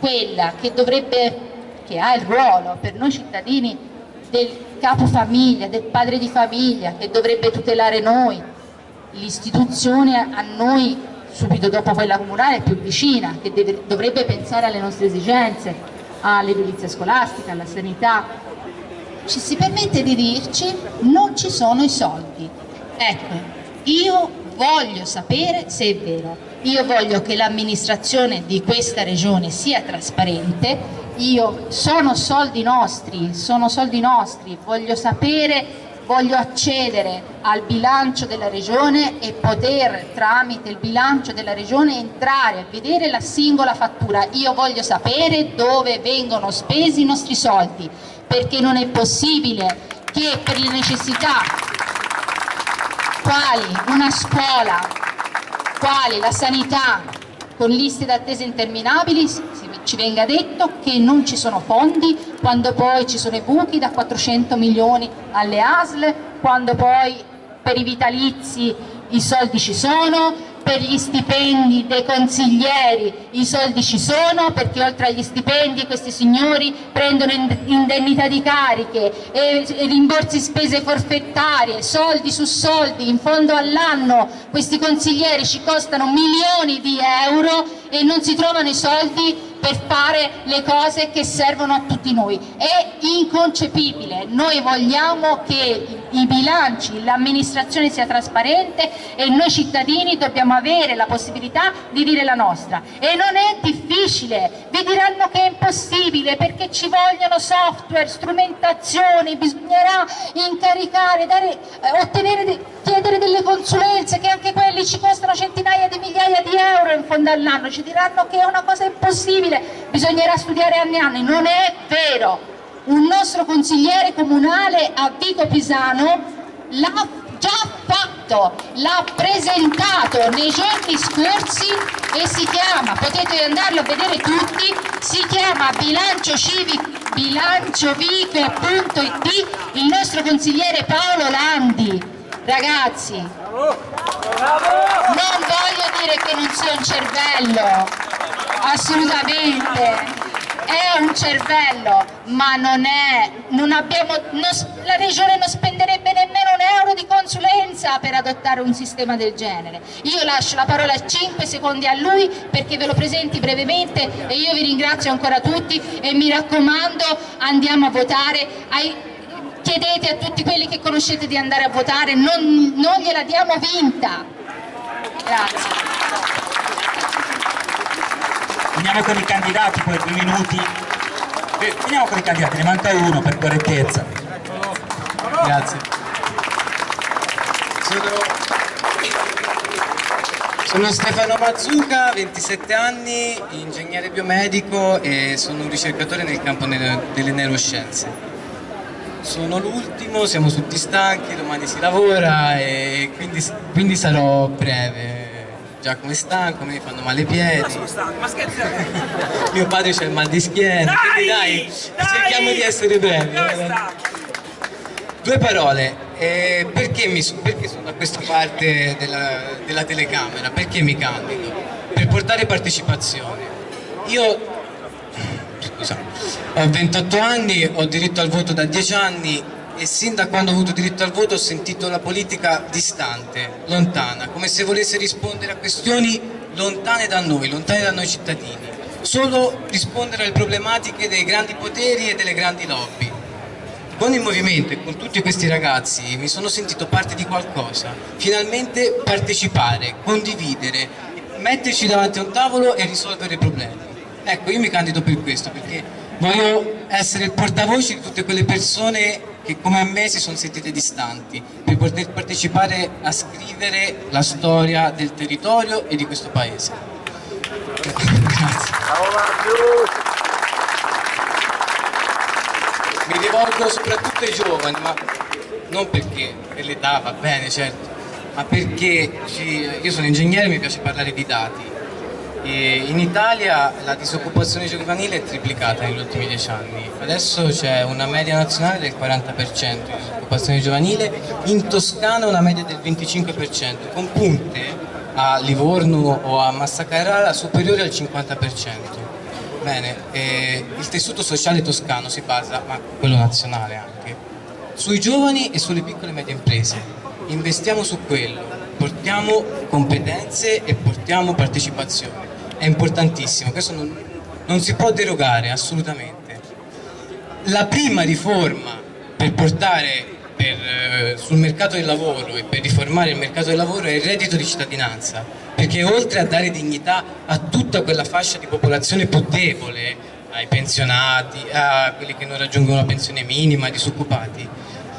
quella che dovrebbe, che ha il ruolo per noi cittadini del capofamiglia, del padre di famiglia, che dovrebbe tutelare noi, l'istituzione a noi subito dopo quella comunale più vicina, che deve, dovrebbe pensare alle nostre esigenze, all'edilizia scolastica, alla sanità, ci si permette di dirci non ci sono i soldi. Ecco, io voglio sapere se è vero, io voglio che l'amministrazione di questa regione sia trasparente, io sono soldi nostri, sono soldi nostri, voglio sapere voglio accedere al bilancio della regione e poter tramite il bilancio della regione entrare a vedere la singola fattura. Io voglio sapere dove vengono spesi i nostri soldi, perché non è possibile che per le necessità quali una scuola, quali la sanità, con liste d'attesa interminabili, ci venga detto che non ci sono fondi, quando poi ci sono i buchi da 400 milioni alle ASL, quando poi per i vitalizi i soldi ci sono, per gli stipendi dei consiglieri i soldi ci sono perché oltre agli stipendi questi signori prendono indennità di cariche rimborsi spese forfettarie, soldi su soldi, in fondo all'anno questi consiglieri ci costano milioni di euro e non si trovano i soldi per fare le cose che servono a tutti noi. È inconcepibile, noi vogliamo che i bilanci, l'amministrazione sia trasparente e noi cittadini dobbiamo avere la possibilità di dire la nostra. E non è difficile, vi diranno che è impossibile perché ci vogliono software, strumentazioni, bisognerà incaricare, dare, eh, ottenere, de chiedere delle consulenze che anche quelli ci costano centinaia di migliaia di euro in fondo all'anno, ci diranno che è una cosa impossibile possibile, bisognerà studiare anni e anni, non è vero. Un nostro consigliere comunale a Vico Pisano l'ha già fatto, l'ha presentato nei giorni scorsi e si chiama, potete andarlo a vedere tutti, si chiama bilancio civico bilanciovico.it il nostro consigliere Paolo Landi ragazzi non voglio dire che non sia un cervello assolutamente. È un cervello ma non è non abbiamo, non, la regione non spenderebbe nemmeno un euro di consulenza per adottare un sistema del genere. Io lascio la parola 5 secondi a lui perché ve lo presenti brevemente e io vi ringrazio ancora tutti e mi raccomando andiamo a votare ai, chiedete a tutti quelli che conoscete di andare a votare non, non gliela diamo vinta grazie Finiamo con i candidati, poi due minuti. Finiamo con i candidati, ne manca uno per correttezza. Grazie. Sono, sono Stefano Mazzuca, 27 anni, ingegnere biomedico e sono un ricercatore nel campo delle neuroscienze. Sono l'ultimo, siamo tutti stanchi, domani si lavora e quindi, quindi sarò breve. Giacomo è stanco, mi fanno male i piedi. Ma sono stanco, ma scherzate? [LAUGHS] Mio padre c'ha il mal di schiena, dai, dai, dai, cerchiamo di essere brevi. Due parole, eh, perché, mi, perché, sono da questa parte della, della telecamera? Perché mi candido? Per portare partecipazione. Io ho 28 anni, ho diritto al voto da 10 anni e sin da quando ho avuto diritto al voto ho sentito la politica distante, lontana, come se volesse rispondere a questioni lontane da noi, lontane da noi cittadini, solo rispondere alle problematiche dei grandi poteri e delle grandi lobby. Con il movimento e con tutti questi ragazzi mi sono sentito parte di qualcosa, finalmente partecipare, condividere, metterci davanti a un tavolo e risolvere i problemi. Ecco, io mi candido per questo, perché voglio essere il portavoce di tutte quelle persone che come me si sono sentite distanti per poter partecipare a scrivere la storia del territorio e di questo paese. Grazie. Mi rivolgo soprattutto ai giovani, ma non perché per l'età va bene, certo, ma perché ci- io sono ingegnere e mi piace parlare di dati. E in Italia la disoccupazione giovanile è triplicata negli ultimi dieci anni, adesso c'è una media nazionale del 40% di disoccupazione giovanile, in Toscana una media del 25%, con punte a Livorno o a Massa Carrara superiori al 50%. Bene, eh, il tessuto sociale toscano si basa, ma quello nazionale anche, sui giovani e sulle piccole e medie imprese. Investiamo su quello, portiamo competenze e portiamo partecipazione. È importantissimo, questo non, non si può derogare assolutamente. La prima riforma per portare per, eh, sul mercato del lavoro e per riformare il mercato del lavoro è il reddito di cittadinanza, perché oltre a dare dignità a tutta quella fascia di popolazione più debole, ai pensionati, a quelli che non raggiungono la pensione minima, ai disoccupati,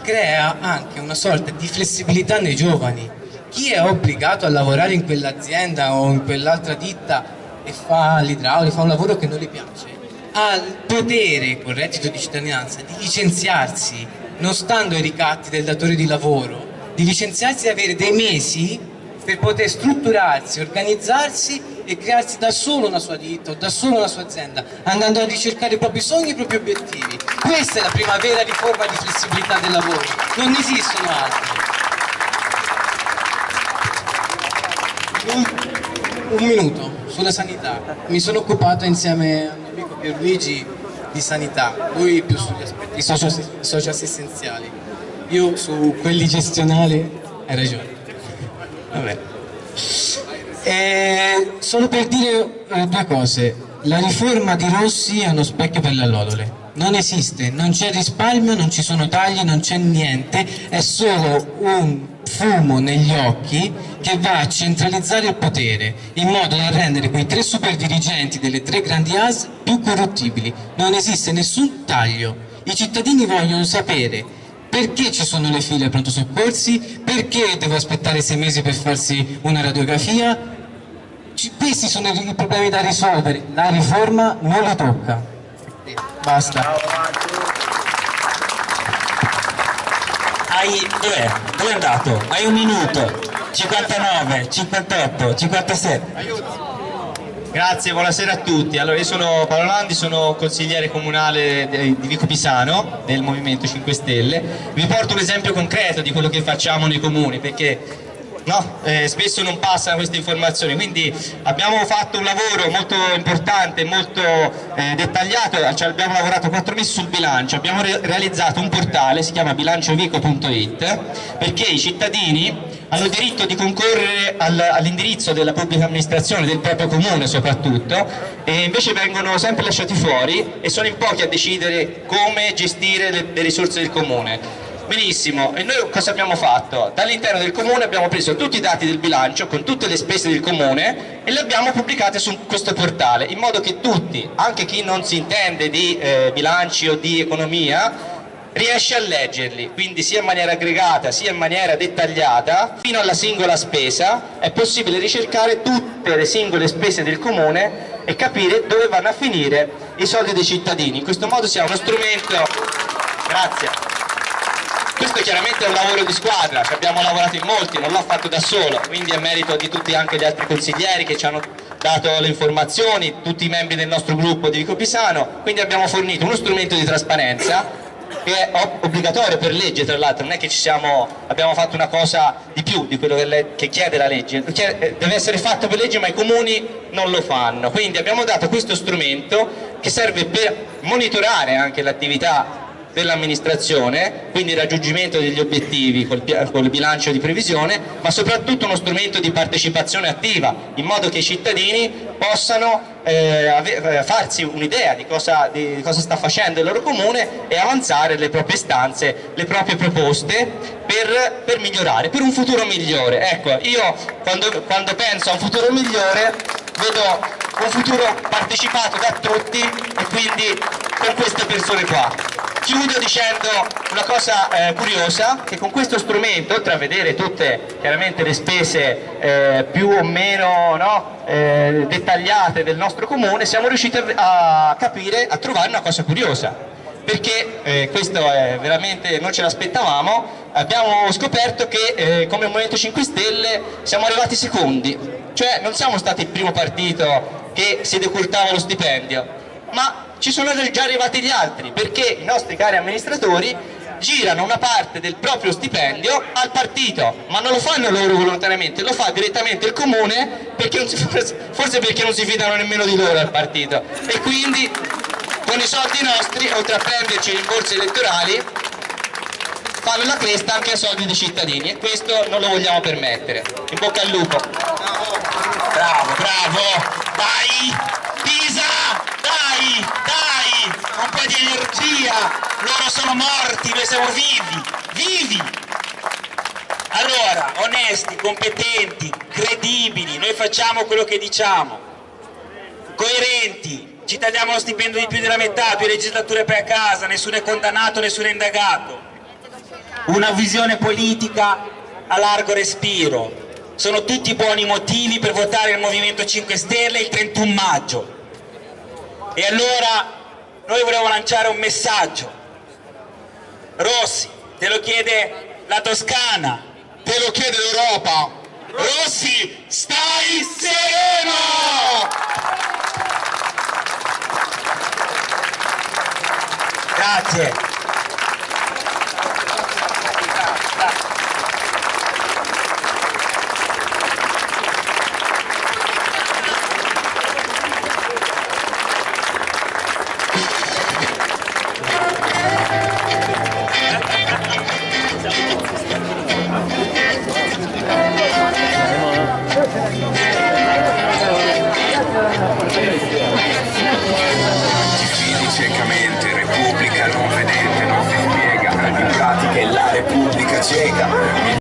crea anche una sorta di flessibilità nei giovani. Chi è obbligato a lavorare in quell'azienda o in quell'altra ditta e fa l'idraulico, fa un lavoro che non gli piace, ha il potere col reddito di cittadinanza di licenziarsi non stando ai ricatti del datore di lavoro, di licenziarsi e avere dei mesi per poter strutturarsi, organizzarsi e crearsi da solo una sua ditta o da solo una sua azienda, andando a ricercare i propri sogni e i propri obiettivi. Questa è la prima vera riforma di flessibilità del lavoro, non esistono altre. Un, un minuto sulla sanità. Mi sono occupato insieme al mio amico Pierluigi di sanità, lui più sugli aspetti socio- socio-assistenziali, io su quelli gestionali, hai ragione. Vabbè. Eh, solo per dire eh, due cose, la riforma di Rossi è uno specchio per le allodole. Non esiste, non c'è risparmio, non ci sono tagli, non c'è niente, è solo un fumo negli occhi che va a centralizzare il potere in modo da rendere quei tre super dirigenti delle tre grandi AS più corruttibili. Non esiste nessun taglio. I cittadini vogliono sapere perché ci sono le file ai pronto soccorsi, perché devo aspettare sei mesi per farsi una radiografia. Ci- questi sono i problemi da risolvere, la riforma non li tocca. Basta. Hai, dov'è? Dove è andato? Hai un minuto. 59, 58, 57. Grazie, buonasera a tutti. Allora, io sono Paolo Landi, sono consigliere comunale di Vico Pisano del Movimento 5 Stelle. Vi porto un esempio concreto di quello che facciamo nei comuni perché no, eh, spesso non passano queste informazioni. Quindi abbiamo fatto un lavoro molto importante, molto eh, dettagliato, cioè abbiamo lavorato quattro mesi sul bilancio, abbiamo re- realizzato un portale, si chiama bilanciovico.it, perché i cittadini hanno diritto di concorrere al- all'indirizzo della pubblica amministrazione, del proprio comune soprattutto, e invece vengono sempre lasciati fuori e sono in pochi a decidere come gestire le, le risorse del comune. Benissimo, e noi cosa abbiamo fatto? Dall'interno del comune abbiamo preso tutti i dati del bilancio con tutte le spese del comune e le abbiamo pubblicate su questo portale, in modo che tutti, anche chi non si intende di eh, bilanci o di economia, riesce a leggerli, quindi sia in maniera aggregata sia in maniera dettagliata, fino alla singola spesa, è possibile ricercare tutte le singole spese del comune e capire dove vanno a finire i soldi dei cittadini. In questo modo si ha uno strumento... Grazie. Questo chiaramente è un lavoro di squadra, ci abbiamo lavorato in molti, non l'ho fatto da solo, quindi è merito di tutti anche gli altri consiglieri che ci hanno dato le informazioni, tutti i membri del nostro gruppo di Vico Pisano, quindi abbiamo fornito uno strumento di trasparenza che è ob- obbligatorio per legge tra l'altro, non è che siamo, abbiamo fatto una cosa di più di quello che, le- che chiede la legge, deve essere fatto per legge ma i comuni non lo fanno, quindi abbiamo dato questo strumento che serve per monitorare anche l'attività dell'amministrazione, quindi il raggiungimento degli obiettivi col, bilancio di previsione, ma soprattutto uno strumento di partecipazione attiva, in modo che i cittadini possano eh, eh, farsi un'idea di di cosa sta facendo il loro comune e avanzare le proprie istanze, le proprie proposte per, per migliorare, per un futuro migliore. Ecco, io quando, quando penso a un futuro migliore vedo un futuro partecipato da tutti e quindi con queste persone qua. Chiudo dicendo una cosa eh, curiosa, che con questo strumento, oltre a vedere tutte chiaramente le spese eh, più o meno no, eh, dettagliate del nostro comune, siamo riusciti a, capire, a trovare una cosa curiosa. perché eh, questo è veramente non ce l'aspettavamo, abbiamo scoperto che eh, come Movimento 5 Stelle siamo arrivati secondi, cioè non siamo stati il primo partito che si decurtava lo stipendio, ma ci sono già arrivati gli altri, perché i nostri cari amministratori girano una parte del proprio stipendio al partito, ma non lo fanno loro volontariamente, lo fa direttamente il comune, perché si, forse perché non si fidano nemmeno di loro al partito. E quindi con i soldi nostri, oltre a prenderci rimborsi elettorali, fanno la cresta anche a soldi dei cittadini e questo non lo vogliamo permettere. In bocca al lupo. Bravo, bravo, dai, Pisa, dai, dai, un po' di energia, loro sono morti, noi siamo vivi, vivi. Allora, onesti, competenti, credibili, noi facciamo quello che diciamo, coerenti, ci tagliamo lo stipendio di più della metà, più legislature per casa, nessuno è condannato, nessuno è indagato. Una visione politica a largo respiro. Sono tutti buoni motivi per votare il Movimento 5 Stelle il 31 maggio. E allora noi vogliamo lanciare un messaggio. Rossi, te lo chiede la Toscana, te lo chiede l'Europa. Rossi, stai sereno! Grazie. Repubblica non